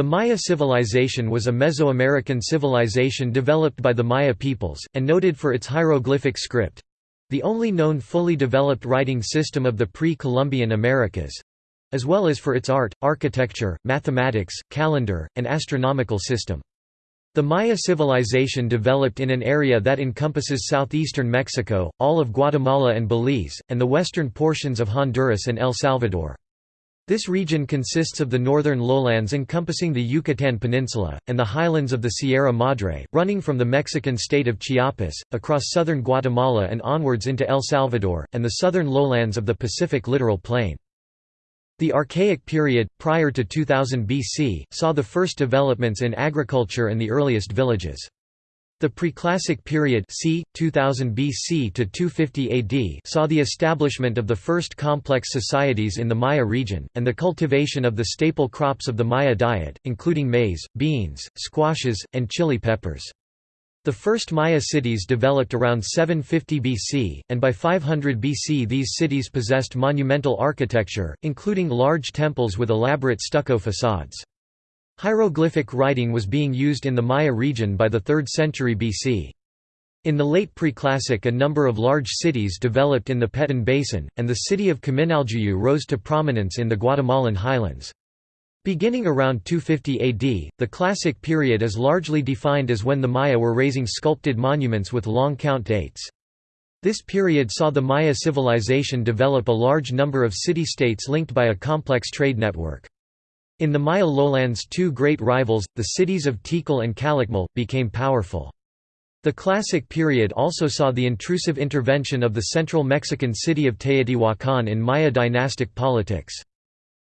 The Maya civilization was a Mesoamerican civilization developed by the Maya peoples, and noted for its hieroglyphic script—the only known fully developed writing system of the pre-Columbian Americas—as well as for its art, architecture, mathematics, calendar, and astronomical system. The Maya civilization developed in an area that encompasses southeastern Mexico, all of Guatemala and Belize, and the western portions of Honduras and El Salvador. This region consists of the northern lowlands encompassing the Yucatán Peninsula, and the highlands of the Sierra Madre, running from the Mexican state of Chiapas, across southern Guatemala and onwards into El Salvador, and the southern lowlands of the Pacific littoral plain. The Archaic period, prior to 2000 BC, saw the first developments in agriculture and the earliest villages. The Preclassic period c. 2000 BC to 250 AD saw the establishment of the first complex societies in the Maya region, and the cultivation of the staple crops of the Maya diet, including maize, beans, squashes, and chili peppers. The first Maya cities developed around 750 BC, and by 500 BC these cities possessed monumental architecture, including large temples with elaborate stucco facades. Hieroglyphic writing was being used in the Maya region by the 3rd century BC. In the late Preclassic a number of large cities developed in the Petén Basin, and the city of Kaminaljuyu rose to prominence in the Guatemalan highlands. Beginning around 250 AD, the Classic period is largely defined as when the Maya were raising sculpted monuments with long count dates. This period saw the Maya civilization develop a large number of city-states linked by a complex trade network. In the Maya lowlands two great rivals, the cities of Tikal and Calakmul, became powerful. The Classic period also saw the intrusive intervention of the central Mexican city of Teotihuacan in Maya dynastic politics.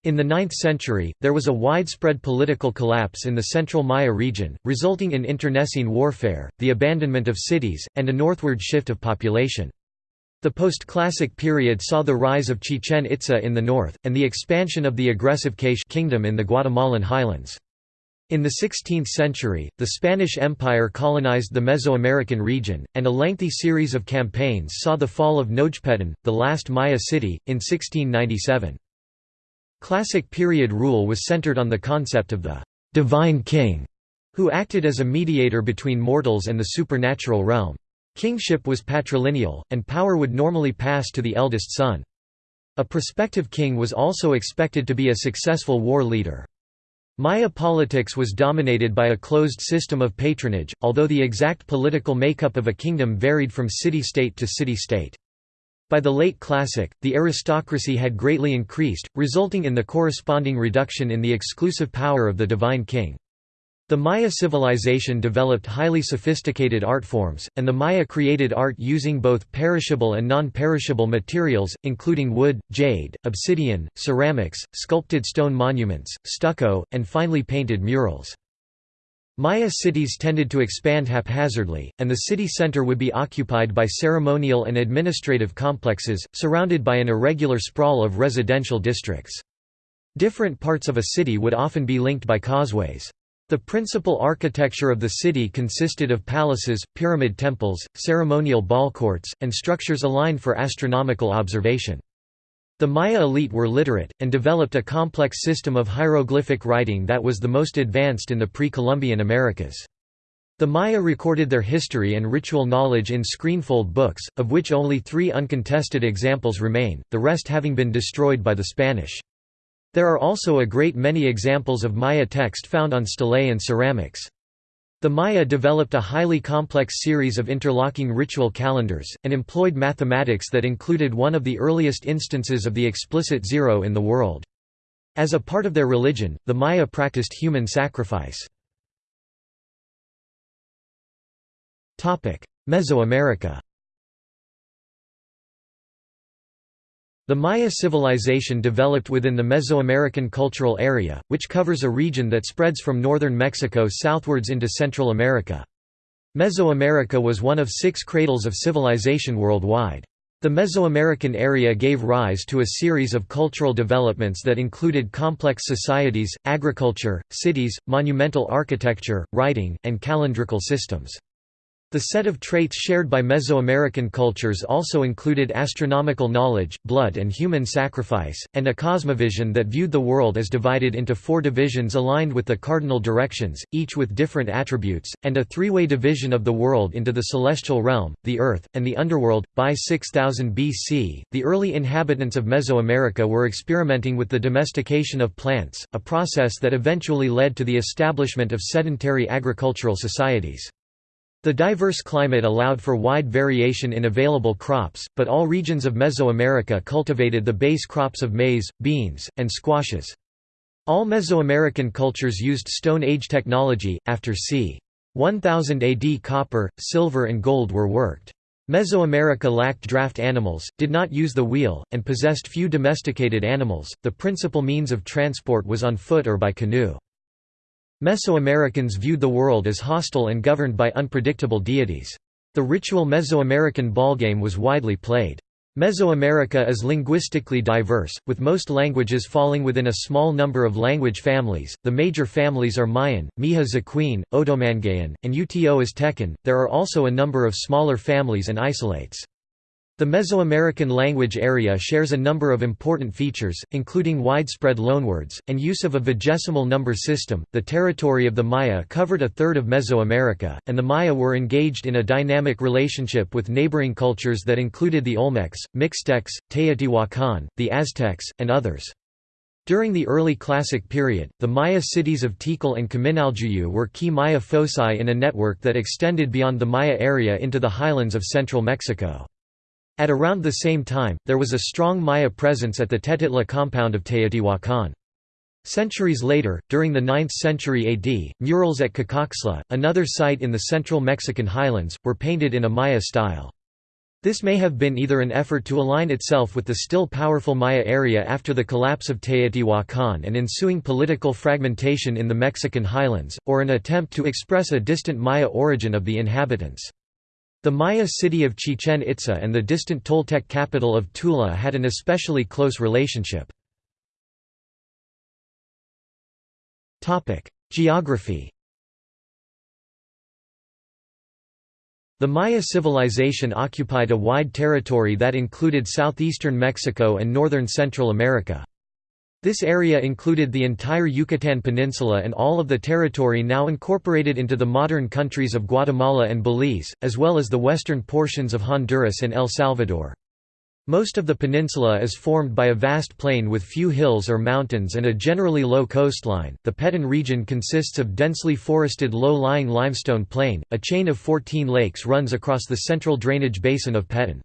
In the 9th century, there was a widespread political collapse in the central Maya region, resulting in internecine warfare, the abandonment of cities, and a northward shift of population. The post-classic period saw the rise of Chichen Itza in the north, and the expansion of the aggressive K'iche' kingdom in the Guatemalan highlands. In the 16th century, the Spanish Empire colonized the Mesoamerican region, and a lengthy series of campaigns saw the fall of Nojpetén, the last Maya city, in 1697. Classic period rule was centered on the concept of the «divine king», who acted as a mediator between mortals and the supernatural realm. Kingship was patrilineal, and power would normally pass to the eldest son. A prospective king was also expected to be a successful war leader. Maya politics was dominated by a closed system of patronage, although the exact political makeup of a kingdom varied from city-state to city-state. By the late Classic, the aristocracy had greatly increased, resulting in the corresponding reduction in the exclusive power of the divine king. The Maya civilization developed highly sophisticated art forms, and the Maya created art using both perishable and non-perishable materials, including wood, jade, obsidian, ceramics, sculpted stone monuments, stucco, and finely painted murals. Maya cities tended to expand haphazardly, and the city center would be occupied by ceremonial and administrative complexes, surrounded by an irregular sprawl of residential districts. Different parts of a city would often be linked by causeways. The principal architecture of the city consisted of palaces, pyramid temples, ceremonial ball courts, and structures aligned for astronomical observation. The Maya elite were literate, and developed a complex system of hieroglyphic writing that was the most advanced in the pre-Columbian Americas. The Maya recorded their history and ritual knowledge in screenfold books, of which only three uncontested examples remain, the rest having been destroyed by the Spanish. There are also a great many examples of Maya text found on stelae and ceramics. The Maya developed a highly complex series of interlocking ritual calendars, and employed mathematics that included one of the earliest instances of the explicit zero in the world. As a part of their religion, the Maya practiced human sacrifice. Mesoamerica The Maya civilization developed within the Mesoamerican cultural area, which covers a region that spreads from northern Mexico southwards into Central America. Mesoamerica was one of six cradles of civilization worldwide. The Mesoamerican area gave rise to a series of cultural developments that included complex societies, agriculture, cities, monumental architecture, writing, and calendrical systems. The set of traits shared by Mesoamerican cultures also included astronomical knowledge, blood and human sacrifice, and a cosmovision that viewed the world as divided into four divisions aligned with the cardinal directions, each with different attributes, and a three-way division of the world into the celestial realm, the earth, and the underworld. By 6000 BC, the early inhabitants of Mesoamerica were experimenting with the domestication of plants, a process that eventually led to the establishment of sedentary agricultural societies. The diverse climate allowed for wide variation in available crops, but all regions of Mesoamerica cultivated the base crops of maize, beans, and squashes. All Mesoamerican cultures used Stone Age technology. After c. 1000 AD, copper, silver, and gold were worked. Mesoamerica lacked draft animals, did not use the wheel, and possessed few domesticated animals. The principal means of transport was on foot or by canoe. Mesoamericans viewed the world as hostile and governed by unpredictable deities. The ritual Mesoamerican ballgame was widely played. Mesoamerica is linguistically diverse, with most languages falling within a small number of language families. The major families are Mayan, Miha Zakwin, Otomanguean, and Uto Aztecan. There are also a number of smaller families and isolates. The Mesoamerican language area shares a number of important features, including widespread loanwords, and use of a vigesimal number system. The territory of the Maya covered a third of Mesoamerica, and the Maya were engaged in a dynamic relationship with neighboring cultures that included the Olmecs, Mixtecs, Teotihuacan, the Aztecs, and others. During the early Classic period, the Maya cities of Tikal and Kaminaljuyu were key Maya foci in a network that extended beyond the Maya area into the highlands of central Mexico. At around the same time, there was a strong Maya presence at the Tetitla compound of Teotihuacan. Centuries later, during the 9th century AD, murals at Cacaxtla, another site in the central Mexican highlands, were painted in a Maya style. This may have been either an effort to align itself with the still powerful Maya area after the collapse of Teotihuacan and ensuing political fragmentation in the Mexican highlands, or an attempt to express a distant Maya origin of the inhabitants. The Maya city of Chichen Itza and the distant Toltec capital of Tula had an especially close relationship. Geography The Maya civilization occupied a wide territory that included southeastern Mexico and northern Central America. This area included the entire Yucatan Peninsula and all of the territory now incorporated into the modern countries of Guatemala and Belize, as well as the western portions of Honduras and El Salvador. Most of the peninsula is formed by a vast plain with few hills or mountains and a generally low coastline. The Petén region consists of densely forested low-lying limestone plain. A chain of 14 lakes runs across the central drainage basin of Petén.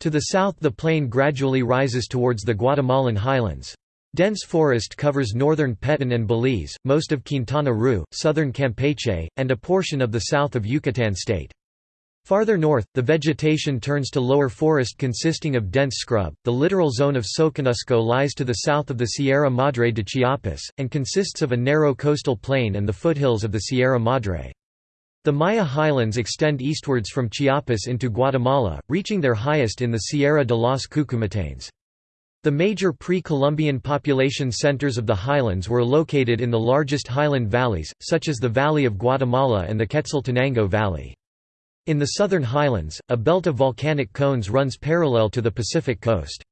To the south the plain gradually rises towards the Guatemalan highlands. Dense forest covers northern Petén and Belize, most of Quintana Roo, southern Campeche, and a portion of the south of Yucatan state. Farther north, the vegetation turns to lower forest consisting of dense scrub. The littoral zone of Soconusco lies to the south of the Sierra Madre de Chiapas, and consists of a narrow coastal plain and the foothills of the Sierra Madre. The Maya highlands extend eastwards from Chiapas into Guatemala, reaching their highest in the Sierra de los Cuchumatanes. The major pre-Columbian population centers of the highlands were located in the largest highland valleys, such as the Valley of Guatemala and the Quetzaltenango Valley. In the southern highlands, a belt of volcanic cones runs parallel to the Pacific coast.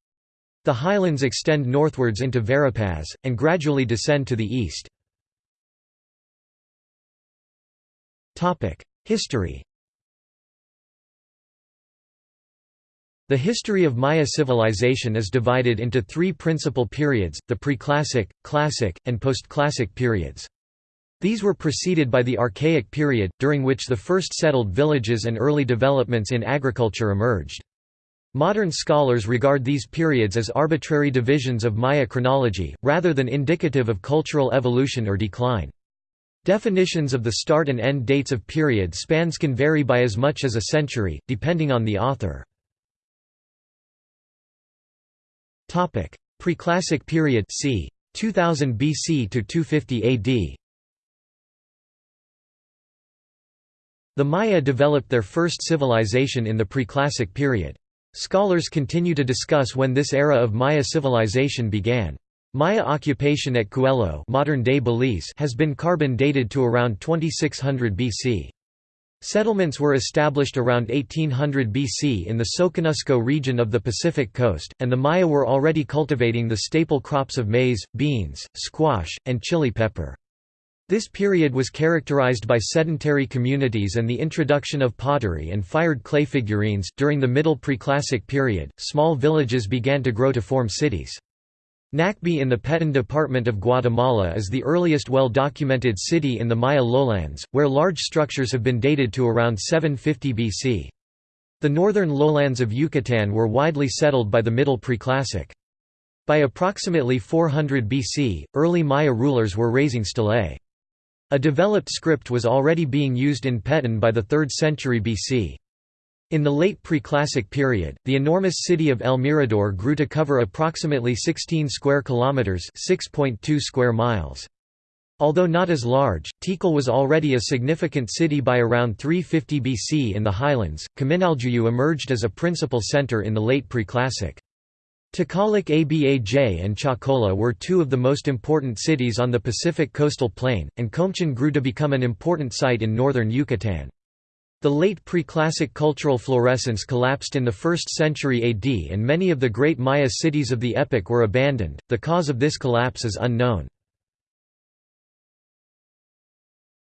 The highlands extend northwards into Verapaz, and gradually descend to the east. History The history of Maya civilization is divided into three principal periods, the Preclassic, Classic, and Postclassic periods. These were preceded by the Archaic period, during which the first settled villages and early developments in agriculture emerged. Modern scholars regard these periods as arbitrary divisions of Maya chronology, rather than indicative of cultural evolution or decline. Definitions of the start and end dates of period spans can vary by as much as a century, depending on the author. Preclassic period c. 2000 BC to 250 AD. The Maya developed their first civilization in the Preclassic period. Scholars continue to discuss when this era of Maya civilization began. Maya occupation at Cuello modern-day Belize has been carbon dated to around 2600 BC. Settlements were established around 1800 BC in the Soconusco region of the Pacific coast, and the Maya were already cultivating the staple crops of maize, beans, squash, and chili pepper. This period was characterized by sedentary communities and the introduction of pottery and fired clay figurines. During the Middle Preclassic period, small villages began to grow to form cities. Nakbe in the Petén department of Guatemala is the earliest well-documented city in the Maya lowlands, where large structures have been dated to around 750 BC. The northern lowlands of Yucatan were widely settled by the Middle Preclassic. By approximately 400 BC, early Maya rulers were raising stelae. A developed script was already being used in Petén by the 3rd century BC. In the late Preclassic period, the enormous city of El Mirador grew to cover approximately 16 square kilometers, 6.2 square miles. Although not as large, Tikal was already a significant city by around 350 BC in the highlands. Kaminaljuyu emerged as a principal center in the late Preclassic. Takalik Abaj and Chocolá were two of the most important cities on the Pacific coastal plain, and Komchen grew to become an important site in northern Yucatan. The late Preclassic cultural florescence collapsed in the 1st century AD and many of the great Maya cities of the epoch were abandoned, the cause of this collapse is unknown.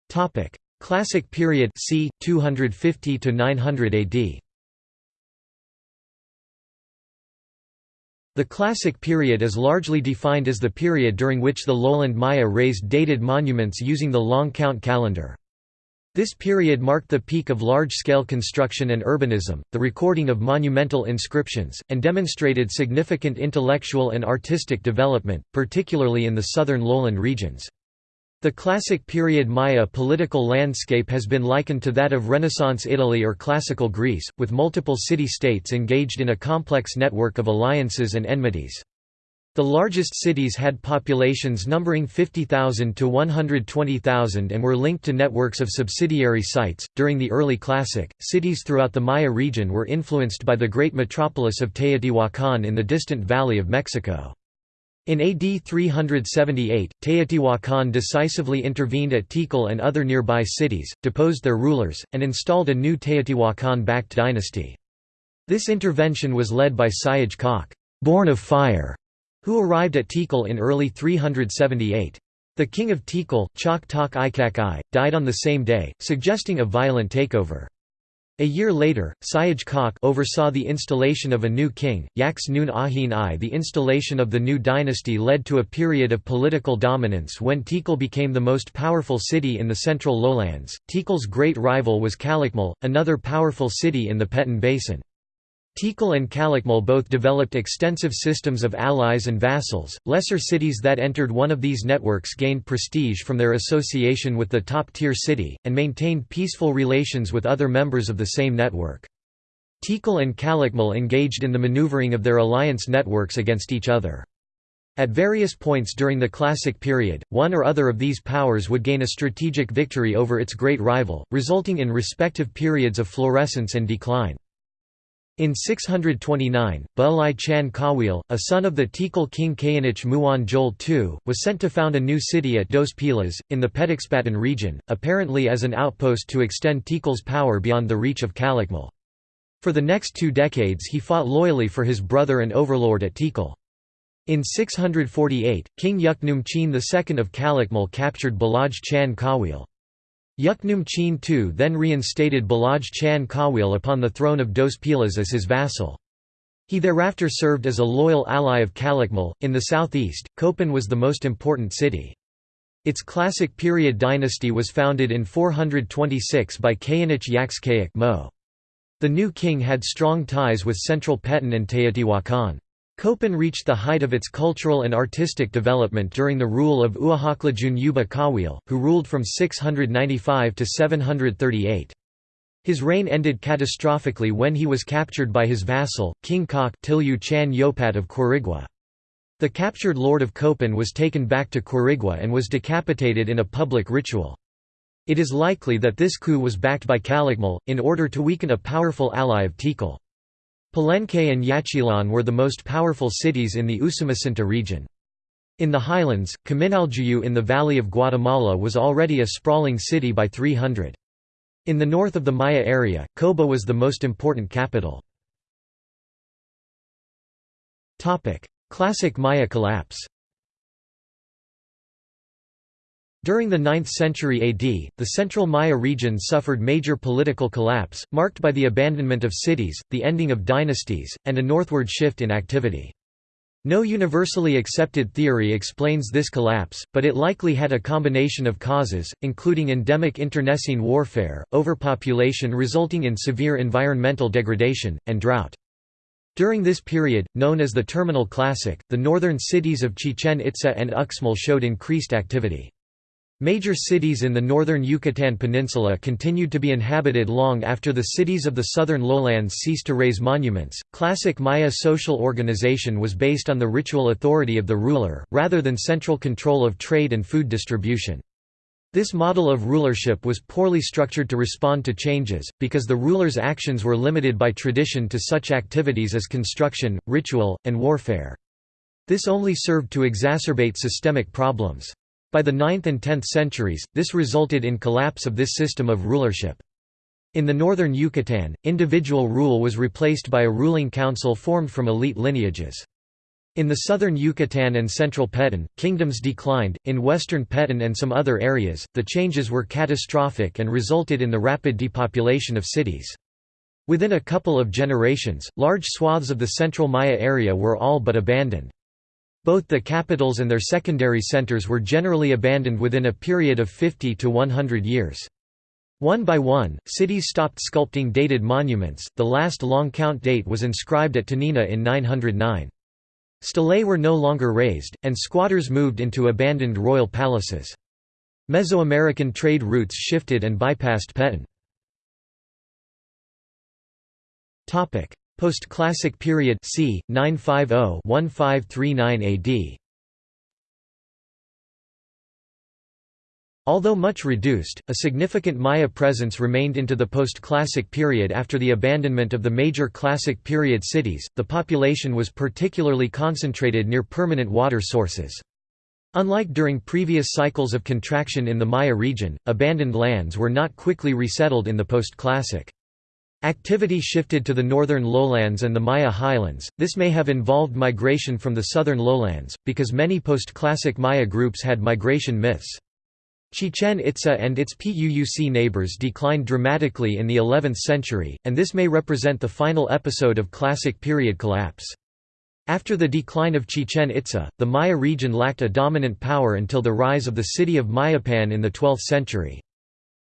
Topic: Classic period c. 250 to 900 AD The Classic period is largely defined as the period during which the lowland Maya raised dated monuments using the long count calendar. This period marked the peak of large-scale construction and urbanism, the recording of monumental inscriptions, and demonstrated significant intellectual and artistic development, particularly in the southern lowland regions. The classic period Maya political landscape has been likened to that of Renaissance Italy or Classical Greece, with multiple city-states engaged in a complex network of alliances and enmities. The largest cities had populations numbering 50,000 to 120,000 and were linked to networks of subsidiary sites. During the early Classic, cities throughout the Maya region were influenced by the great metropolis of Teotihuacan in the distant Valley of Mexico. In AD 378, Teotihuacan decisively intervened at Tikal and other nearby cities, deposed their rulers, and installed a new Teotihuacan-backed dynasty. This intervention was led by Siyaj Kak, born of fire, who arrived at Tikal in early 378. The king of Tikal, Chak Tak Ikakai, died on the same day, suggesting a violent takeover. A year later, Siyaj Kak oversaw the installation of a new king, Yaks Nun Ahin I. The installation of the new dynasty led to a period of political dominance when Tikal became the most powerful city in the central lowlands. Tikal's great rival was Calakmul, another powerful city in the Petén Basin. Tikal and Calakmul both developed extensive systems of allies and vassals. Lesser cities that entered one of these networks gained prestige from their association with the top tier city, and maintained peaceful relations with other members of the same network. Tikal and Calakmul engaged in the maneuvering of their alliance networks against each other. At various points during the Classic period, one or other of these powers would gain a strategic victory over its great rival, resulting in respective periods of florescence and decline. In 629, Balaj Chan Kawil, a son of the Tikal king Kayanich Muan Jol II, was sent to found a new city at Dos Pilas, in the Petexbatun region, apparently as an outpost to extend Tikal's power beyond the reach of Calakmul. For the next two decades he fought loyally for his brother and overlord at Tikal. In 648, King Yuknum Chin II of Calakmul captured Balaj Chan Kawil. Yuknum Chin II then reinstated Balaj Chan Kawil upon the throne of Dos Pilas as his vassal. He thereafter served as a loyal ally of Calakmul. In the southeast, Copan was the most important city. Its classic period dynasty was founded in 426 by Kayanich Yaxkayak Mo. The new king had strong ties with central Petén and Teotihuacan. Copan reached the height of its cultural and artistic development during the rule of Uahaklajun Yuba Kawil, who ruled from 695 to 738. His reign ended catastrophically when he was captured by his vassal, King Kak Tilyu Chan Yopat of Quirigua. The captured lord of Copan was taken back to Quirigua and was decapitated in a public ritual. It is likely that this coup was backed by Calakmul, in order to weaken a powerful ally of Tikal. Palenque and Yaxchilan were the most powerful cities in the Usumacinta region. In the highlands, Kaminaljuyu in the Valley of Guatemala was already a sprawling city by 300. In the north of the Maya area, Coba was the most important capital. Classic Maya collapse During the 9th century AD, the central Maya region suffered major political collapse, marked by the abandonment of cities, the ending of dynasties, and a northward shift in activity. No universally accepted theory explains this collapse, but it likely had a combination of causes, including endemic internecine warfare, overpopulation resulting in severe environmental degradation, and drought. During this period, known as the Terminal Classic, the northern cities of Chichen Itza and Uxmal showed increased activity. Major cities in the northern Yucatan Peninsula continued to be inhabited long after the cities of the southern lowlands ceased to raise monuments. Classic Maya social organization was based on the ritual authority of the ruler, rather than central control of trade and food distribution. This model of rulership was poorly structured to respond to changes, because the ruler's actions were limited by tradition to such activities as construction, ritual, and warfare. This only served to exacerbate systemic problems. By the 9th and 10th centuries, this resulted in collapse of this system of rulership. In the northern Yucatan, individual rule was replaced by a ruling council formed from elite lineages. In the southern Yucatan and central Petén, kingdoms declined. In western Petén and some other areas, the changes were catastrophic and resulted in the rapid depopulation of cities. Within a couple of generations, large swaths of the central Maya area were all but abandoned. Both the capitals and their secondary centers were generally abandoned within a period of 50 to 100 years. One by one, cities stopped sculpting dated monuments, the last long count date was inscribed at Toniná in 909. Stelae were no longer raised, and squatters moved into abandoned royal palaces. Mesoamerican trade routes shifted and bypassed Petén. Post-Classic period c. 950-1539 AD. Although much reduced, a significant Maya presence remained into the post-Classic period after the abandonment of the major Classic period cities. The population was particularly concentrated near permanent water sources. Unlike during previous cycles of contraction in the Maya region, abandoned lands were not quickly resettled in the post-Classic. Activity shifted to the northern lowlands and the Maya highlands, this may have involved migration from the southern lowlands, because many post-classic Maya groups had migration myths. Chichen Itza and its Puuc neighbors declined dramatically in the 11th century, and this may represent the final episode of classic period collapse. After the decline of Chichen Itza, the Maya region lacked a dominant power until the rise of the city of Mayapan in the 12th century.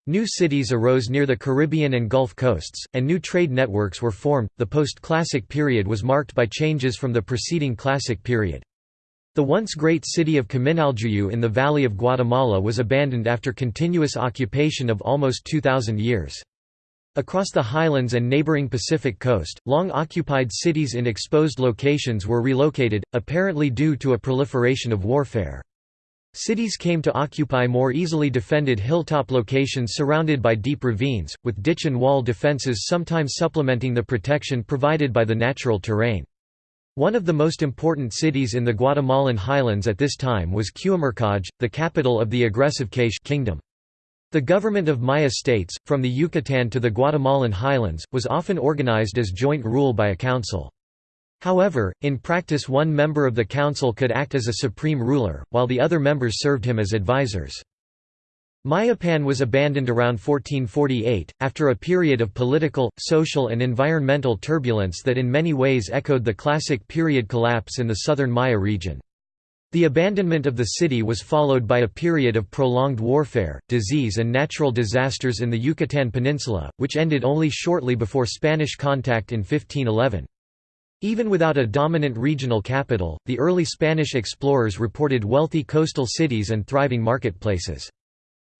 New cities arose near the Caribbean and Gulf coasts, and new trade networks were formed. The post classic period was marked by changes from the preceding classic period. The once great city of Kaminaljuyu in the Valley of Guatemala was abandoned after continuous occupation of almost 2,000 years. Across the highlands and neighboring Pacific coast, long occupied cities in exposed locations were relocated, apparently due to a proliferation of warfare. Cities came to occupy more easily defended hilltop locations surrounded by deep ravines, with ditch and wall defenses sometimes supplementing the protection provided by the natural terrain. One of the most important cities in the Guatemalan highlands at this time was Q'umarkaj, the capital of the aggressive K'iche' kingdom. The government of Maya states, from the Yucatan to the Guatemalan highlands, was often organized as joint rule by a council. However, in practice one member of the council could act as a supreme ruler, while the other members served him as advisors. Mayapan was abandoned around 1448, after a period of political, social and environmental turbulence that in many ways echoed the classic period collapse in the southern Maya region. The abandonment of the city was followed by a period of prolonged warfare, disease and natural disasters in the Yucatan Peninsula, which ended only shortly before Spanish contact in 1511. Even without a dominant regional capital, the early Spanish explorers reported wealthy coastal cities and thriving marketplaces.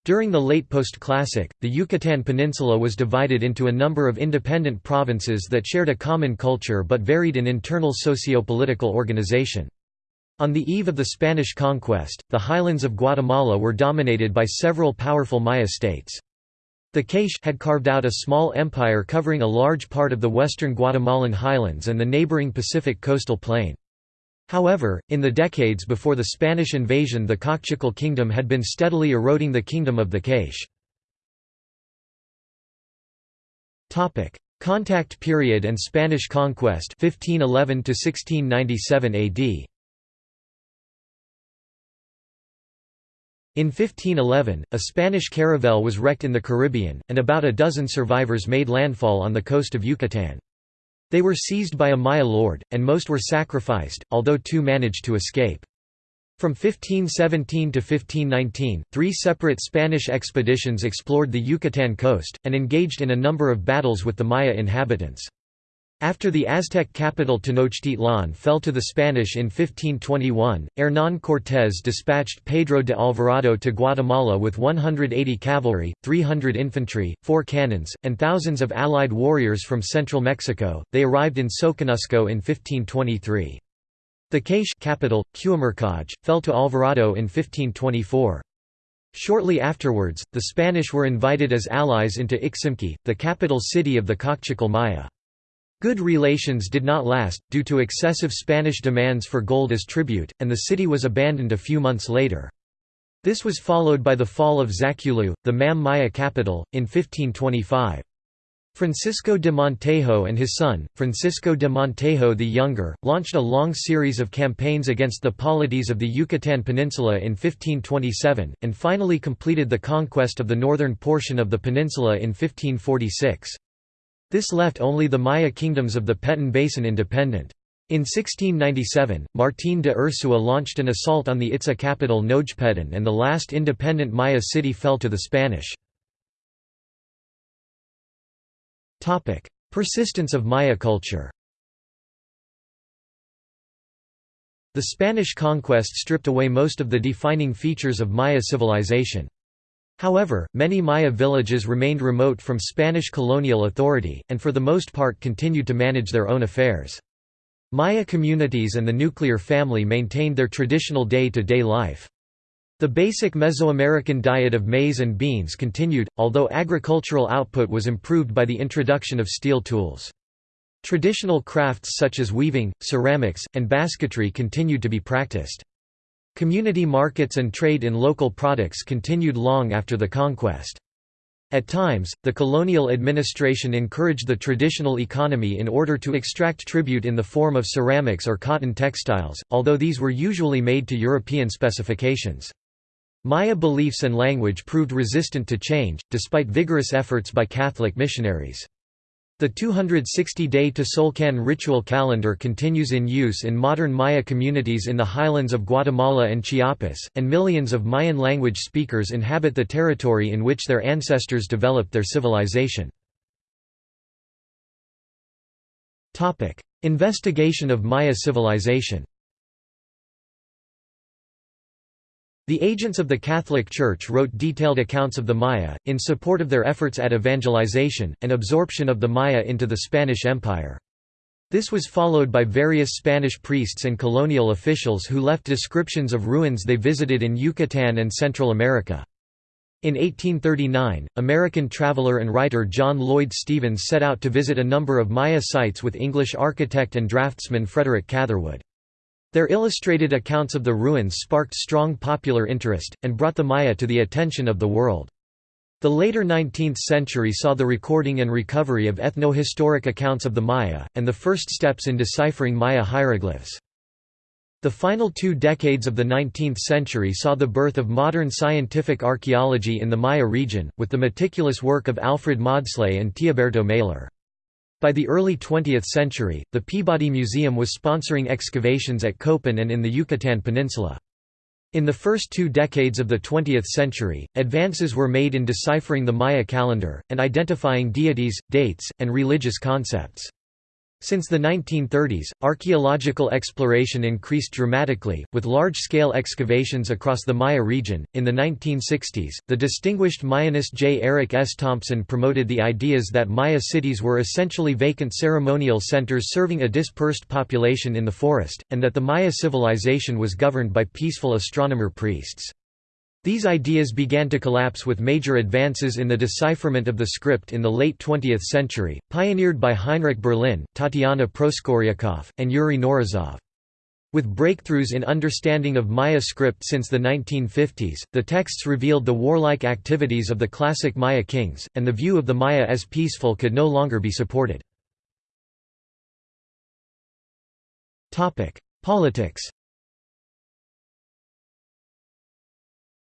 During the late post-classic, the Yucatan Peninsula was divided into a number of independent provinces that shared a common culture but varied in internal socio-political organization. On the eve of the Spanish conquest, the highlands of Guatemala were dominated by several powerful Maya states. The K'iche' had carved out a small empire covering a large part of the western Guatemalan highlands and the neighboring Pacific coastal plain. However, in the decades before the Spanish invasion the Kaqchikel kingdom had been steadily eroding the kingdom of the K'iche'. Contact period and Spanish conquest 1511 to 1697 AD In 1511, a Spanish caravel was wrecked in the Caribbean, and about a dozen survivors made landfall on the coast of Yucatan. They were seized by a Maya lord, and most were sacrificed, although two managed to escape. From 1517 to 1519, three separate Spanish expeditions explored the Yucatan coast, and engaged in a number of battles with the Maya inhabitants. After the Aztec capital Tenochtitlan fell to the Spanish in 1521, Hernán Cortés dispatched Pedro de Alvarado to Guatemala with 180 cavalry, 300 infantry, four cannons, and thousands of allied warriors from central Mexico. They arrived in Soconusco in 1523. The K'iche' capital, Q'umarkaj, fell to Alvarado in 1524. Shortly afterwards, the Spanish were invited as allies into Iximche, the capital city of the Kaqchikel Maya. Good relations did not last, due to excessive Spanish demands for gold as tribute, and the city was abandoned a few months later. This was followed by the fall of Zaculeu, the Mam Maya capital, in 1525. Francisco de Montejo and his son, Francisco de Montejo the Younger, launched a long series of campaigns against the polities of the Yucatan Peninsula in 1527, and finally completed the conquest of the northern portion of the peninsula in 1546. This left only the Maya kingdoms of the Petén Basin independent. In 1697, Martín de Ursúa launched an assault on the Itza capital Nojpetén and the last independent Maya city fell to the Spanish. Persistence of Maya culture The Spanish conquest stripped away most of the defining features of Maya civilization. However, many Maya villages remained remote from Spanish colonial authority, and for the most part continued to manage their own affairs. Maya communities and the nuclear family maintained their traditional day-to-day -day life. The basic Mesoamerican diet of maize and beans continued, although agricultural output was improved by the introduction of steel tools. Traditional crafts such as weaving, ceramics, and basketry continued to be practiced. Community markets and trade in local products continued long after the conquest. At times, the colonial administration encouraged the traditional economy in order to extract tribute in the form of ceramics or cotton textiles, although these were usually made to European specifications. Maya beliefs and language proved resistant to change, despite vigorous efforts by Catholic missionaries. The 260-day Tzolk'in ritual calendar continues in use in modern Maya communities in the highlands of Guatemala and Chiapas, and millions of Mayan language speakers inhabit the territory in which their ancestors developed their civilization. Investigation of Maya civilization The agents of the Catholic Church wrote detailed accounts of the Maya, in support of their efforts at evangelization, and absorption of the Maya into the Spanish Empire. This was followed by various Spanish priests and colonial officials who left descriptions of ruins they visited in Yucatan and Central America. In 1839, American traveler and writer John Lloyd Stephens set out to visit a number of Maya sites with English architect and draftsman Frederick Catherwood. Their illustrated accounts of the ruins sparked strong popular interest, and brought the Maya to the attention of the world. The later 19th century saw the recording and recovery of ethnohistoric accounts of the Maya, and the first steps in deciphering Maya hieroglyphs. The final two decades of the 19th century saw the birth of modern scientific archaeology in the Maya region, with the meticulous work of Alfred Maudslay and Teoberto Maler. By the early 20th century, the Peabody Museum was sponsoring excavations at Copan and in the Yucatan Peninsula. In the first two decades of the 20th century, advances were made in deciphering the Maya calendar, and identifying deities, dates, and religious concepts. Since the 1930s, archaeological exploration increased dramatically, with large scale excavations across the Maya region. In the 1960s, the distinguished Mayanist J. Eric S. Thompson promoted the ideas that Maya cities were essentially vacant ceremonial centers serving a dispersed population in the forest, and that the Maya civilization was governed by peaceful astronomer priests. These ideas began to collapse with major advances in the decipherment of the script in the late 20th century, pioneered by Heinrich Berlin, Tatiana Proskouriakoff, and Yuri Knorozov. With breakthroughs in understanding of Maya script since the 1950s, the texts revealed the warlike activities of the classic Maya kings, and the view of the Maya as peaceful could no longer be supported. Politics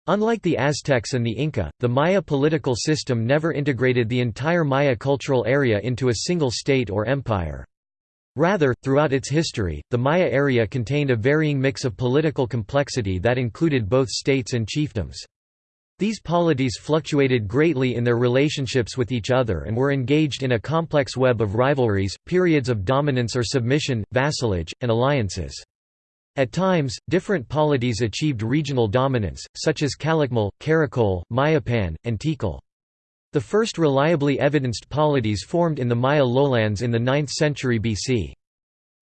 Unlike the Aztecs and the Inca, the Maya political system never integrated the entire Maya cultural area into a single state or empire. Rather, throughout its history, the Maya area contained a varying mix of political complexity that included both states and chiefdoms. These polities fluctuated greatly in their relationships with each other and were engaged in a complex web of rivalries, periods of dominance or submission, vassalage, and alliances. At times, different polities achieved regional dominance, such as Calakmul, Caracol, Mayapan, and Tikal. The first reliably evidenced polities formed in the Maya lowlands in the 9th century BC.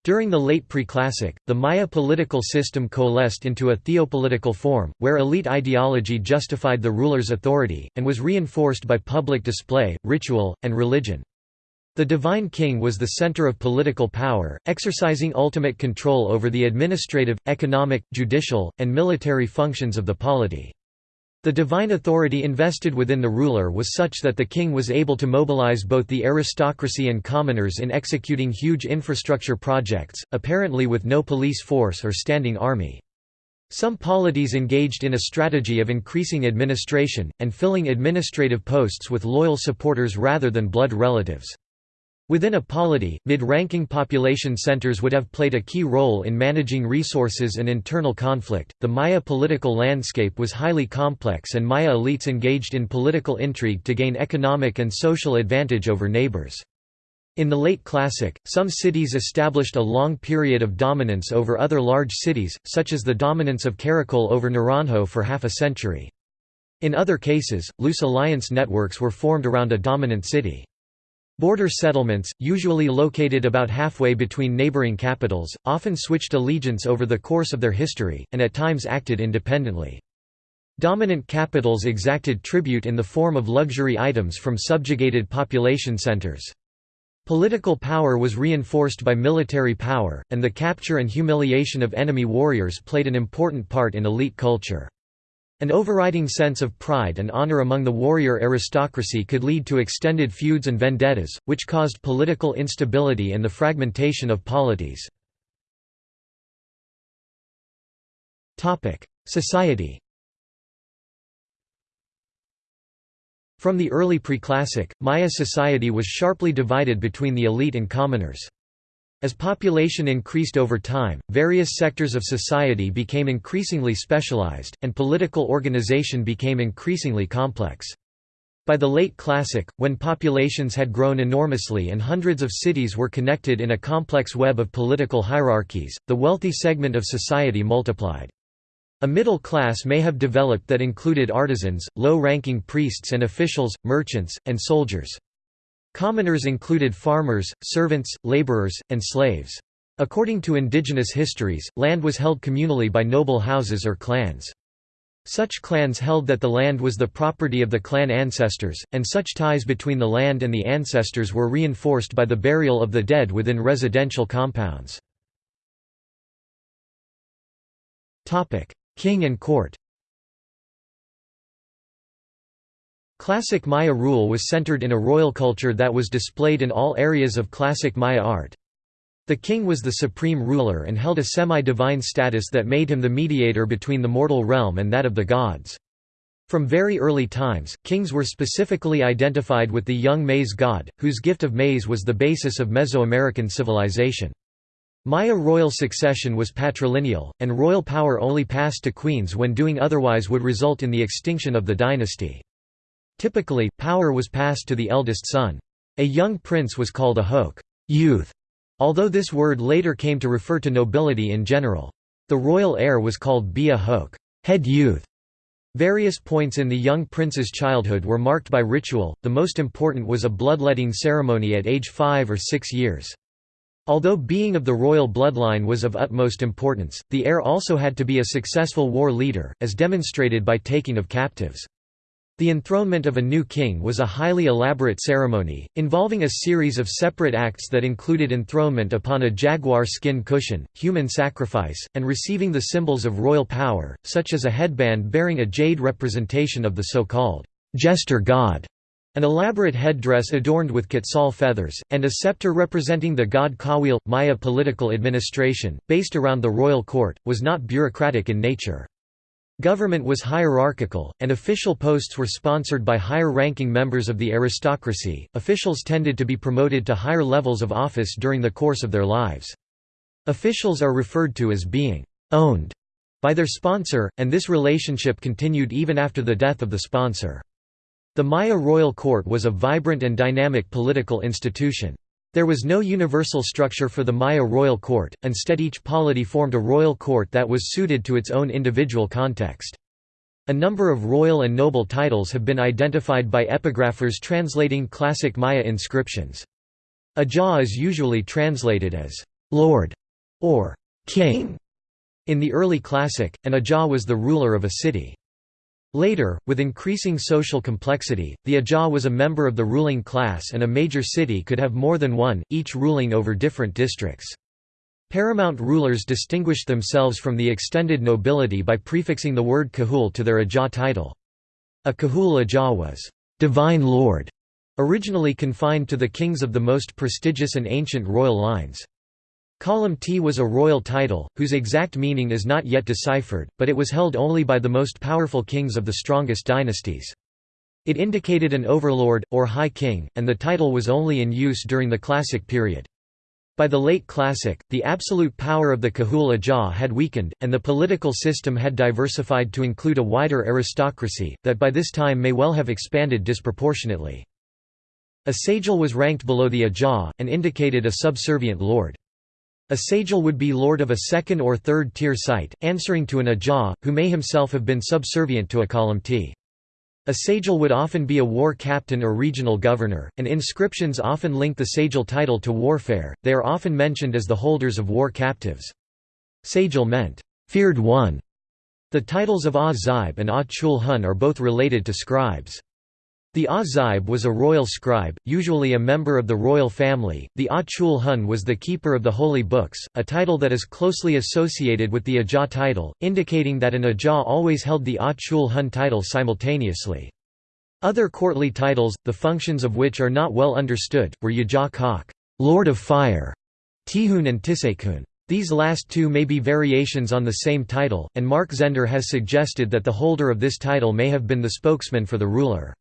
During the late Preclassic, the Maya political system coalesced into a theopolitical form, where elite ideology justified the ruler's authority, and was reinforced by public display, ritual, and religion. The divine king was the center of political power, exercising ultimate control over the administrative, economic, judicial, and military functions of the polity. The divine authority invested within the ruler was such that the king was able to mobilize both the aristocracy and commoners in executing huge infrastructure projects, apparently with no police force or standing army. Some polities engaged in a strategy of increasing administration, and filling administrative posts with loyal supporters rather than blood relatives. Within a polity, mid-ranking population centers would have played a key role in managing resources and internal conflict. The Maya political landscape was highly complex and Maya elites engaged in political intrigue to gain economic and social advantage over neighbors. In the late Classic, some cities established a long period of dominance over other large cities, such as the dominance of Caracol over Naranjo for half a century. In other cases, loose alliance networks were formed around a dominant city. Border settlements, usually located about halfway between neighboring capitals, often switched allegiance over the course of their history, and at times acted independently. Dominant capitals exacted tribute in the form of luxury items from subjugated population centers. Political power was reinforced by military power, and the capture and humiliation of enemy warriors played an important part in elite culture. An overriding sense of pride and honor among the warrior aristocracy could lead to extended feuds and vendettas, which caused political instability and the fragmentation of polities. Society From the early preclassic, Maya society was sharply divided between the elite and commoners. As population increased over time, various sectors of society became increasingly specialized, and political organization became increasingly complex. By the late Classic, when populations had grown enormously and hundreds of cities were connected in a complex web of political hierarchies, the wealthy segment of society multiplied. A middle class may have developed that included artisans, low-ranking priests and officials, merchants, and soldiers. Commoners included farmers, servants, laborers, and slaves. According to indigenous histories, land was held communally by noble houses or clans. Such clans held that the land was the property of the clan ancestors, and such ties between the land and the ancestors were reinforced by the burial of the dead within residential compounds. King and court Classic Maya rule was centered in a royal culture that was displayed in all areas of classic Maya art. The king was the supreme ruler and held a semi-divine status that made him the mediator between the mortal realm and that of the gods. From very early times, kings were specifically identified with the young maize god, whose gift of maize was the basis of Mesoamerican civilization. Maya royal succession was patrilineal, and royal power only passed to queens when doing otherwise would result in the extinction of the dynasty. Typically, power was passed to the eldest son. A young prince was called a hoke youth", although this word later came to refer to nobility in general. The royal heir was called bia hoke head youth". Various points in the young prince's childhood were marked by ritual, the most important was a bloodletting ceremony at age five or six years. Although being of the royal bloodline was of utmost importance, the heir also had to be a successful war leader, as demonstrated by taking of captives. The enthronement of a new king was a highly elaborate ceremony, involving a series of separate acts that included enthronement upon a jaguar skin cushion, human sacrifice, and receiving the symbols of royal power, such as a headband bearing a jade representation of the so-called jester god, an elaborate headdress adorned with quetzal feathers, and a scepter representing the god Kawil. Maya political administration, based around the royal court, was not bureaucratic in nature. Government was hierarchical, and official posts were sponsored by higher-ranking members of the aristocracy. Officials tended to be promoted to higher levels of office during the course of their lives. Officials are referred to as being owned by their sponsor, and this relationship continued even after the death of the sponsor. The Maya royal court was a vibrant and dynamic political institution. There was no universal structure for the Maya royal court, instead each polity formed a royal court that was suited to its own individual context. A number of royal and noble titles have been identified by epigraphers translating classic Maya inscriptions. Ajah is usually translated as «lord» or «king» in the early classic, and Ajah was the ruler of a city. Later, with increasing social complexity, the Ajah was a member of the ruling class and a major city could have more than one, each ruling over different districts. Paramount rulers distinguished themselves from the extended nobility by prefixing the word Kahul to their Ajah title. A Kahul Ajah was, "'divine lord' originally confined to the kings of the most prestigious and ancient royal lines. Kalomte' was a royal title, whose exact meaning is not yet deciphered, but it was held only by the most powerful kings of the strongest dynasties. It indicated an overlord, or high king, and the title was only in use during the Classic period. By the late Classic, the absolute power of the Kahul Ajah had weakened, and the political system had diversified to include a wider aristocracy, that by this time may well have expanded disproportionately. A sajal was ranked below the Ajah, and indicated a subservient lord. A sajal would be lord of a second or third tier site, answering to an ajah, who may himself have been subservient to a kalomte'. A sajal would often be a war captain or regional governor, and inscriptions often link the sajal title to warfare, they are often mentioned as the holders of war captives. Sajal meant, feared one. The titles of Ah-Zaib and Ah-Chul-Hun are both related to scribes. The Azaib was a royal scribe, usually a member of the royal family. The Achul Hun was the keeper of the holy books, a title that is closely associated with the Ajah title, indicating that an Ajah always held the Achul Hun title simultaneously. Other courtly titles, the functions of which are not well understood, were Yajah Kak, Lord of Fire, Tihun and Tisekun. These last two may be variations on the same title, and Marc Zender has suggested that the holder of this title may have been the spokesman for the ruler.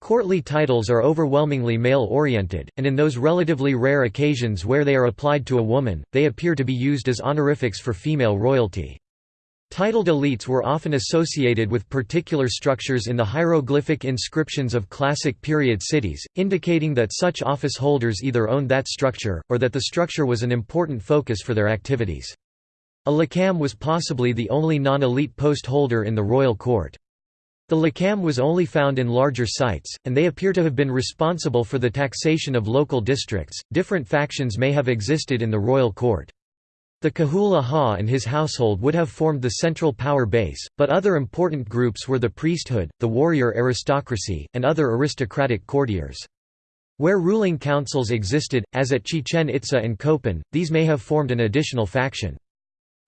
Courtly titles are overwhelmingly male-oriented, and in those relatively rare occasions where they are applied to a woman, they appear to be used as honorifics for female royalty. Titled elites were often associated with particular structures in the hieroglyphic inscriptions of classic period cities, indicating that such office holders either owned that structure, or that the structure was an important focus for their activities. A lakam was possibly the only non-elite post holder in the royal court. The lakam was only found in larger sites, and they appear to have been responsible for the taxation of local districts. Different factions may have existed in the royal court. The Kahul Aha and his household would have formed the central power base, but other important groups were the priesthood, the warrior aristocracy, and other aristocratic courtiers. Where ruling councils existed, as at Chichen Itza and Copan, these may have formed an additional faction.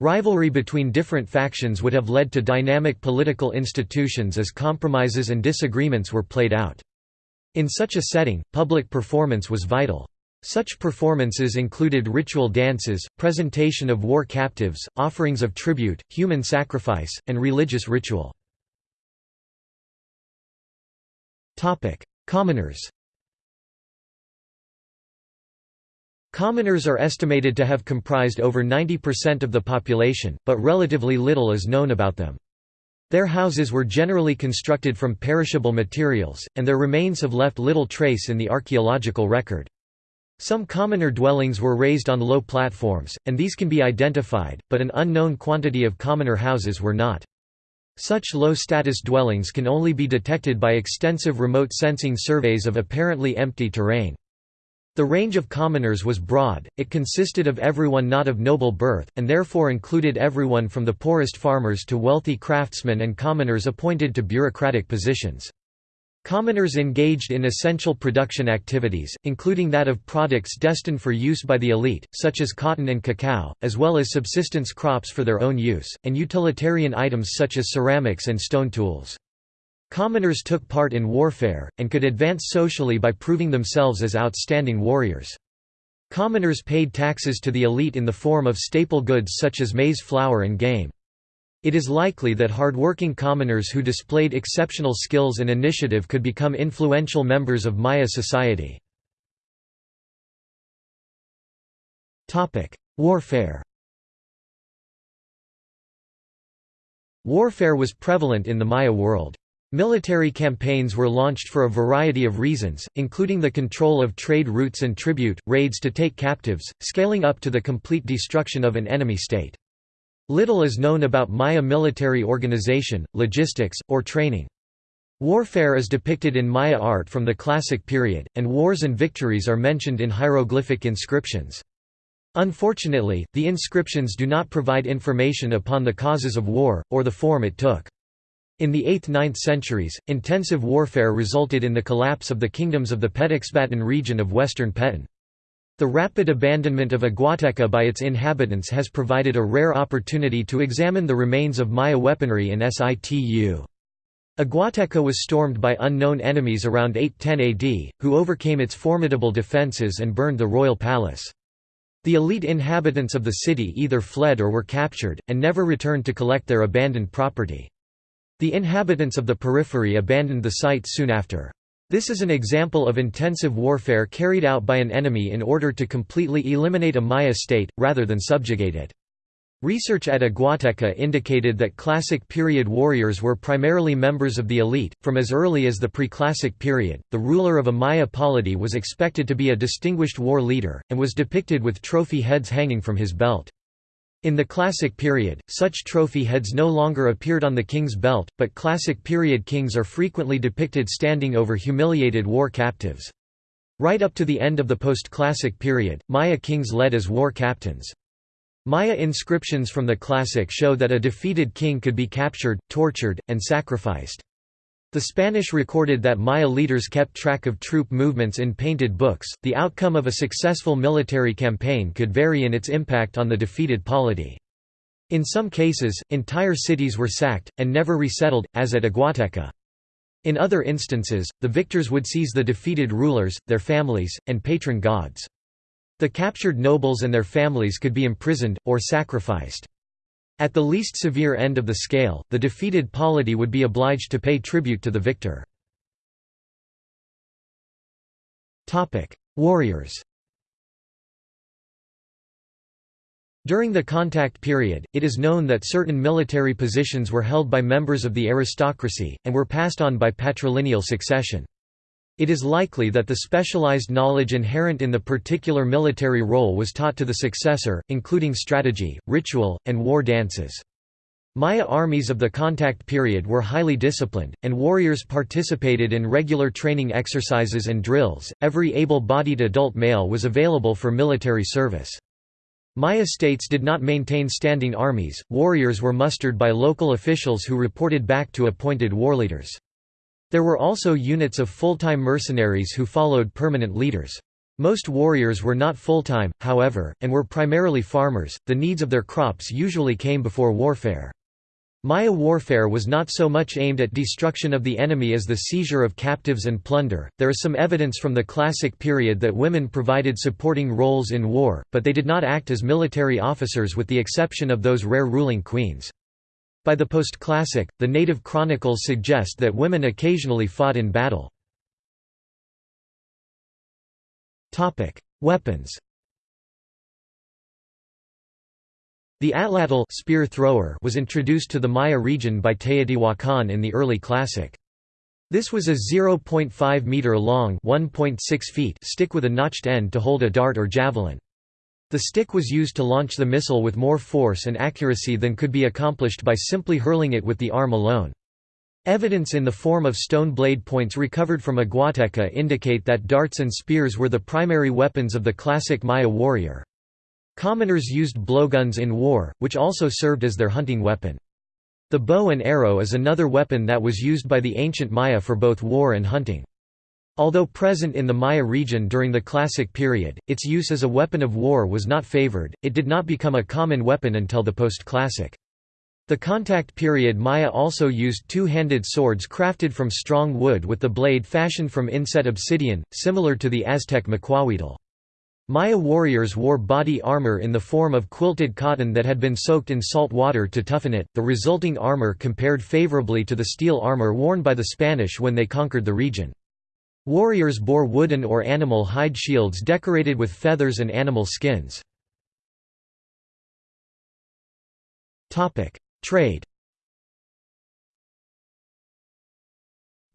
Rivalry between different factions would have led to dynamic political institutions as compromises and disagreements were played out. In such a setting, public performance was vital. Such performances included ritual dances, presentation of war captives, offerings of tribute, human sacrifice, and religious ritual. Commoners Commoners are estimated to have comprised over 90% of the population, but relatively little is known about them. Their houses were generally constructed from perishable materials, and their remains have left little trace in the archaeological record. Some commoner dwellings were raised on low platforms, and these can be identified, but an unknown quantity of commoner houses were not. Such low-status dwellings can only be detected by extensive remote sensing surveys of apparently empty terrain. The range of commoners was broad, it consisted of everyone not of noble birth, and therefore included everyone from the poorest farmers to wealthy craftsmen and commoners appointed to bureaucratic positions. Commoners engaged in essential production activities, including that of products destined for use by the elite, such as cotton and cacao, as well as subsistence crops for their own use, and utilitarian items such as ceramics and stone tools. Commoners took part in warfare, and could advance socially by proving themselves as outstanding warriors. Commoners paid taxes to the elite in the form of staple goods such as maize flour and game. It is likely that hardworking commoners who displayed exceptional skills and initiative could become influential members of Maya society. Warfare Warfare was prevalent in the Maya world. Military campaigns were launched for a variety of reasons, including the control of trade routes and tribute, raids to take captives, scaling up to the complete destruction of an enemy state. Little is known about Maya military organization, logistics, or training. Warfare is depicted in Maya art from the Classic period, and wars and victories are mentioned in hieroglyphic inscriptions. Unfortunately, the inscriptions do not provide information upon the causes of war, or the form it took. In the 8th–9th centuries, intensive warfare resulted in the collapse of the kingdoms of the Petexbatun region of western Petén. The rapid abandonment of Aguateca by its inhabitants has provided a rare opportunity to examine the remains of Maya weaponry in situ. Aguateca was stormed by unknown enemies around 810 AD, who overcame its formidable defences and burned the royal palace. The elite inhabitants of the city either fled or were captured, and never returned to collect their abandoned property. The inhabitants of the periphery abandoned the site soon after. This is an example of intensive warfare carried out by an enemy in order to completely eliminate a Maya state, rather than subjugate it. Research at Aguateca indicated that Classic period warriors were primarily members of the elite. From as early as the pre-Classic period, the ruler of a Maya polity was expected to be a distinguished war leader, and was depicted with trophy heads hanging from his belt. In the Classic period, such trophy heads no longer appeared on the king's belt, but Classic period kings are frequently depicted standing over humiliated war captives. Right up to the end of the post-Classic period, Maya kings led as war captains. Maya inscriptions from the Classic show that a defeated king could be captured, tortured, and sacrificed. The Spanish recorded that Maya leaders kept track of troop movements in painted books. The outcome of a successful military campaign could vary in its impact on the defeated polity. In some cases, entire cities were sacked, and never resettled, as at Aguateca. In other instances, the victors would seize the defeated rulers, their families, and patron gods. The captured nobles and their families could be imprisoned, or sacrificed. At the least severe end of the scale, the defeated polity would be obliged to pay tribute to the victor. Warriors During the contact period, it is known that certain military positions were held by members of the aristocracy, and were passed on by patrilineal succession. It is likely that the specialized knowledge inherent in the particular military role was taught to the successor, including strategy, ritual, and war dances. Maya armies of the contact period were highly disciplined, and warriors participated in regular training exercises and drills. Every able bodied adult male was available for military service. Maya states did not maintain standing armies, warriors were mustered by local officials who reported back to appointed warleaders. There were also units of full-time mercenaries who followed permanent leaders. Most warriors were not full-time, however, and were primarily farmers, the needs of their crops usually came before warfare. Maya warfare was not so much aimed at destruction of the enemy as the seizure of captives and plunder. There is some evidence from the Classic period that women provided supporting roles in war, but they did not act as military officers with the exception of those rare ruling queens. By the post-classic, the native chronicles suggest that women occasionally fought in battle. Weapons The atlatl spear thrower was introduced to the Maya region by Teotihuacan in the early Classic. This was a 0.5 meter long (1.6 feet) stick with a notched end to hold a dart or javelin. The stick was used to launch the missile with more force and accuracy than could be accomplished by simply hurling it with the arm alone. Evidence in the form of stone blade points recovered from Aguateca indicate that darts and spears were the primary weapons of the classic Maya warrior. Commoners used blowguns in war, which also served as their hunting weapon. The bow and arrow is another weapon that was used by the ancient Maya for both war and hunting. Although present in the Maya region during the Classic period, its use as a weapon of war was not favored, it did not become a common weapon until the post-Classic. The contact period Maya also used two-handed swords crafted from strong wood with the blade fashioned from inset obsidian, similar to the Aztec macuahuitl. Maya warriors wore body armor in the form of quilted cotton that had been soaked in salt water to toughen it. The resulting armor compared favorably to the steel armor worn by the Spanish when they conquered the region. Warriors bore wooden or animal hide shields decorated with feathers and animal skins. Trade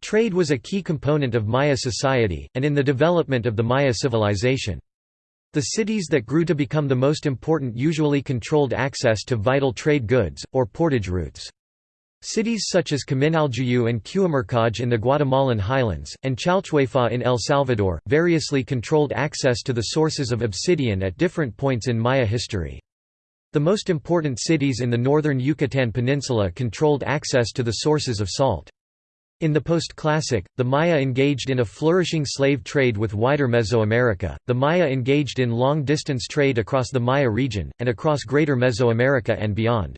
Trade was a key component of Maya society, and in the development of the Maya civilization. The cities that grew to become the most important usually controlled access to vital trade goods, or portage routes. Cities such as Kaminaljuyu and Q'umarkaj in the Guatemalan highlands, and Chalchuapa in El Salvador, variously controlled access to the sources of obsidian at different points in Maya history. The most important cities in the northern Yucatan Peninsula controlled access to the sources of salt. In the post-classic, the Maya engaged in a flourishing slave trade with wider Mesoamerica, the Maya engaged in long-distance trade across the Maya region, and across Greater Mesoamerica and beyond.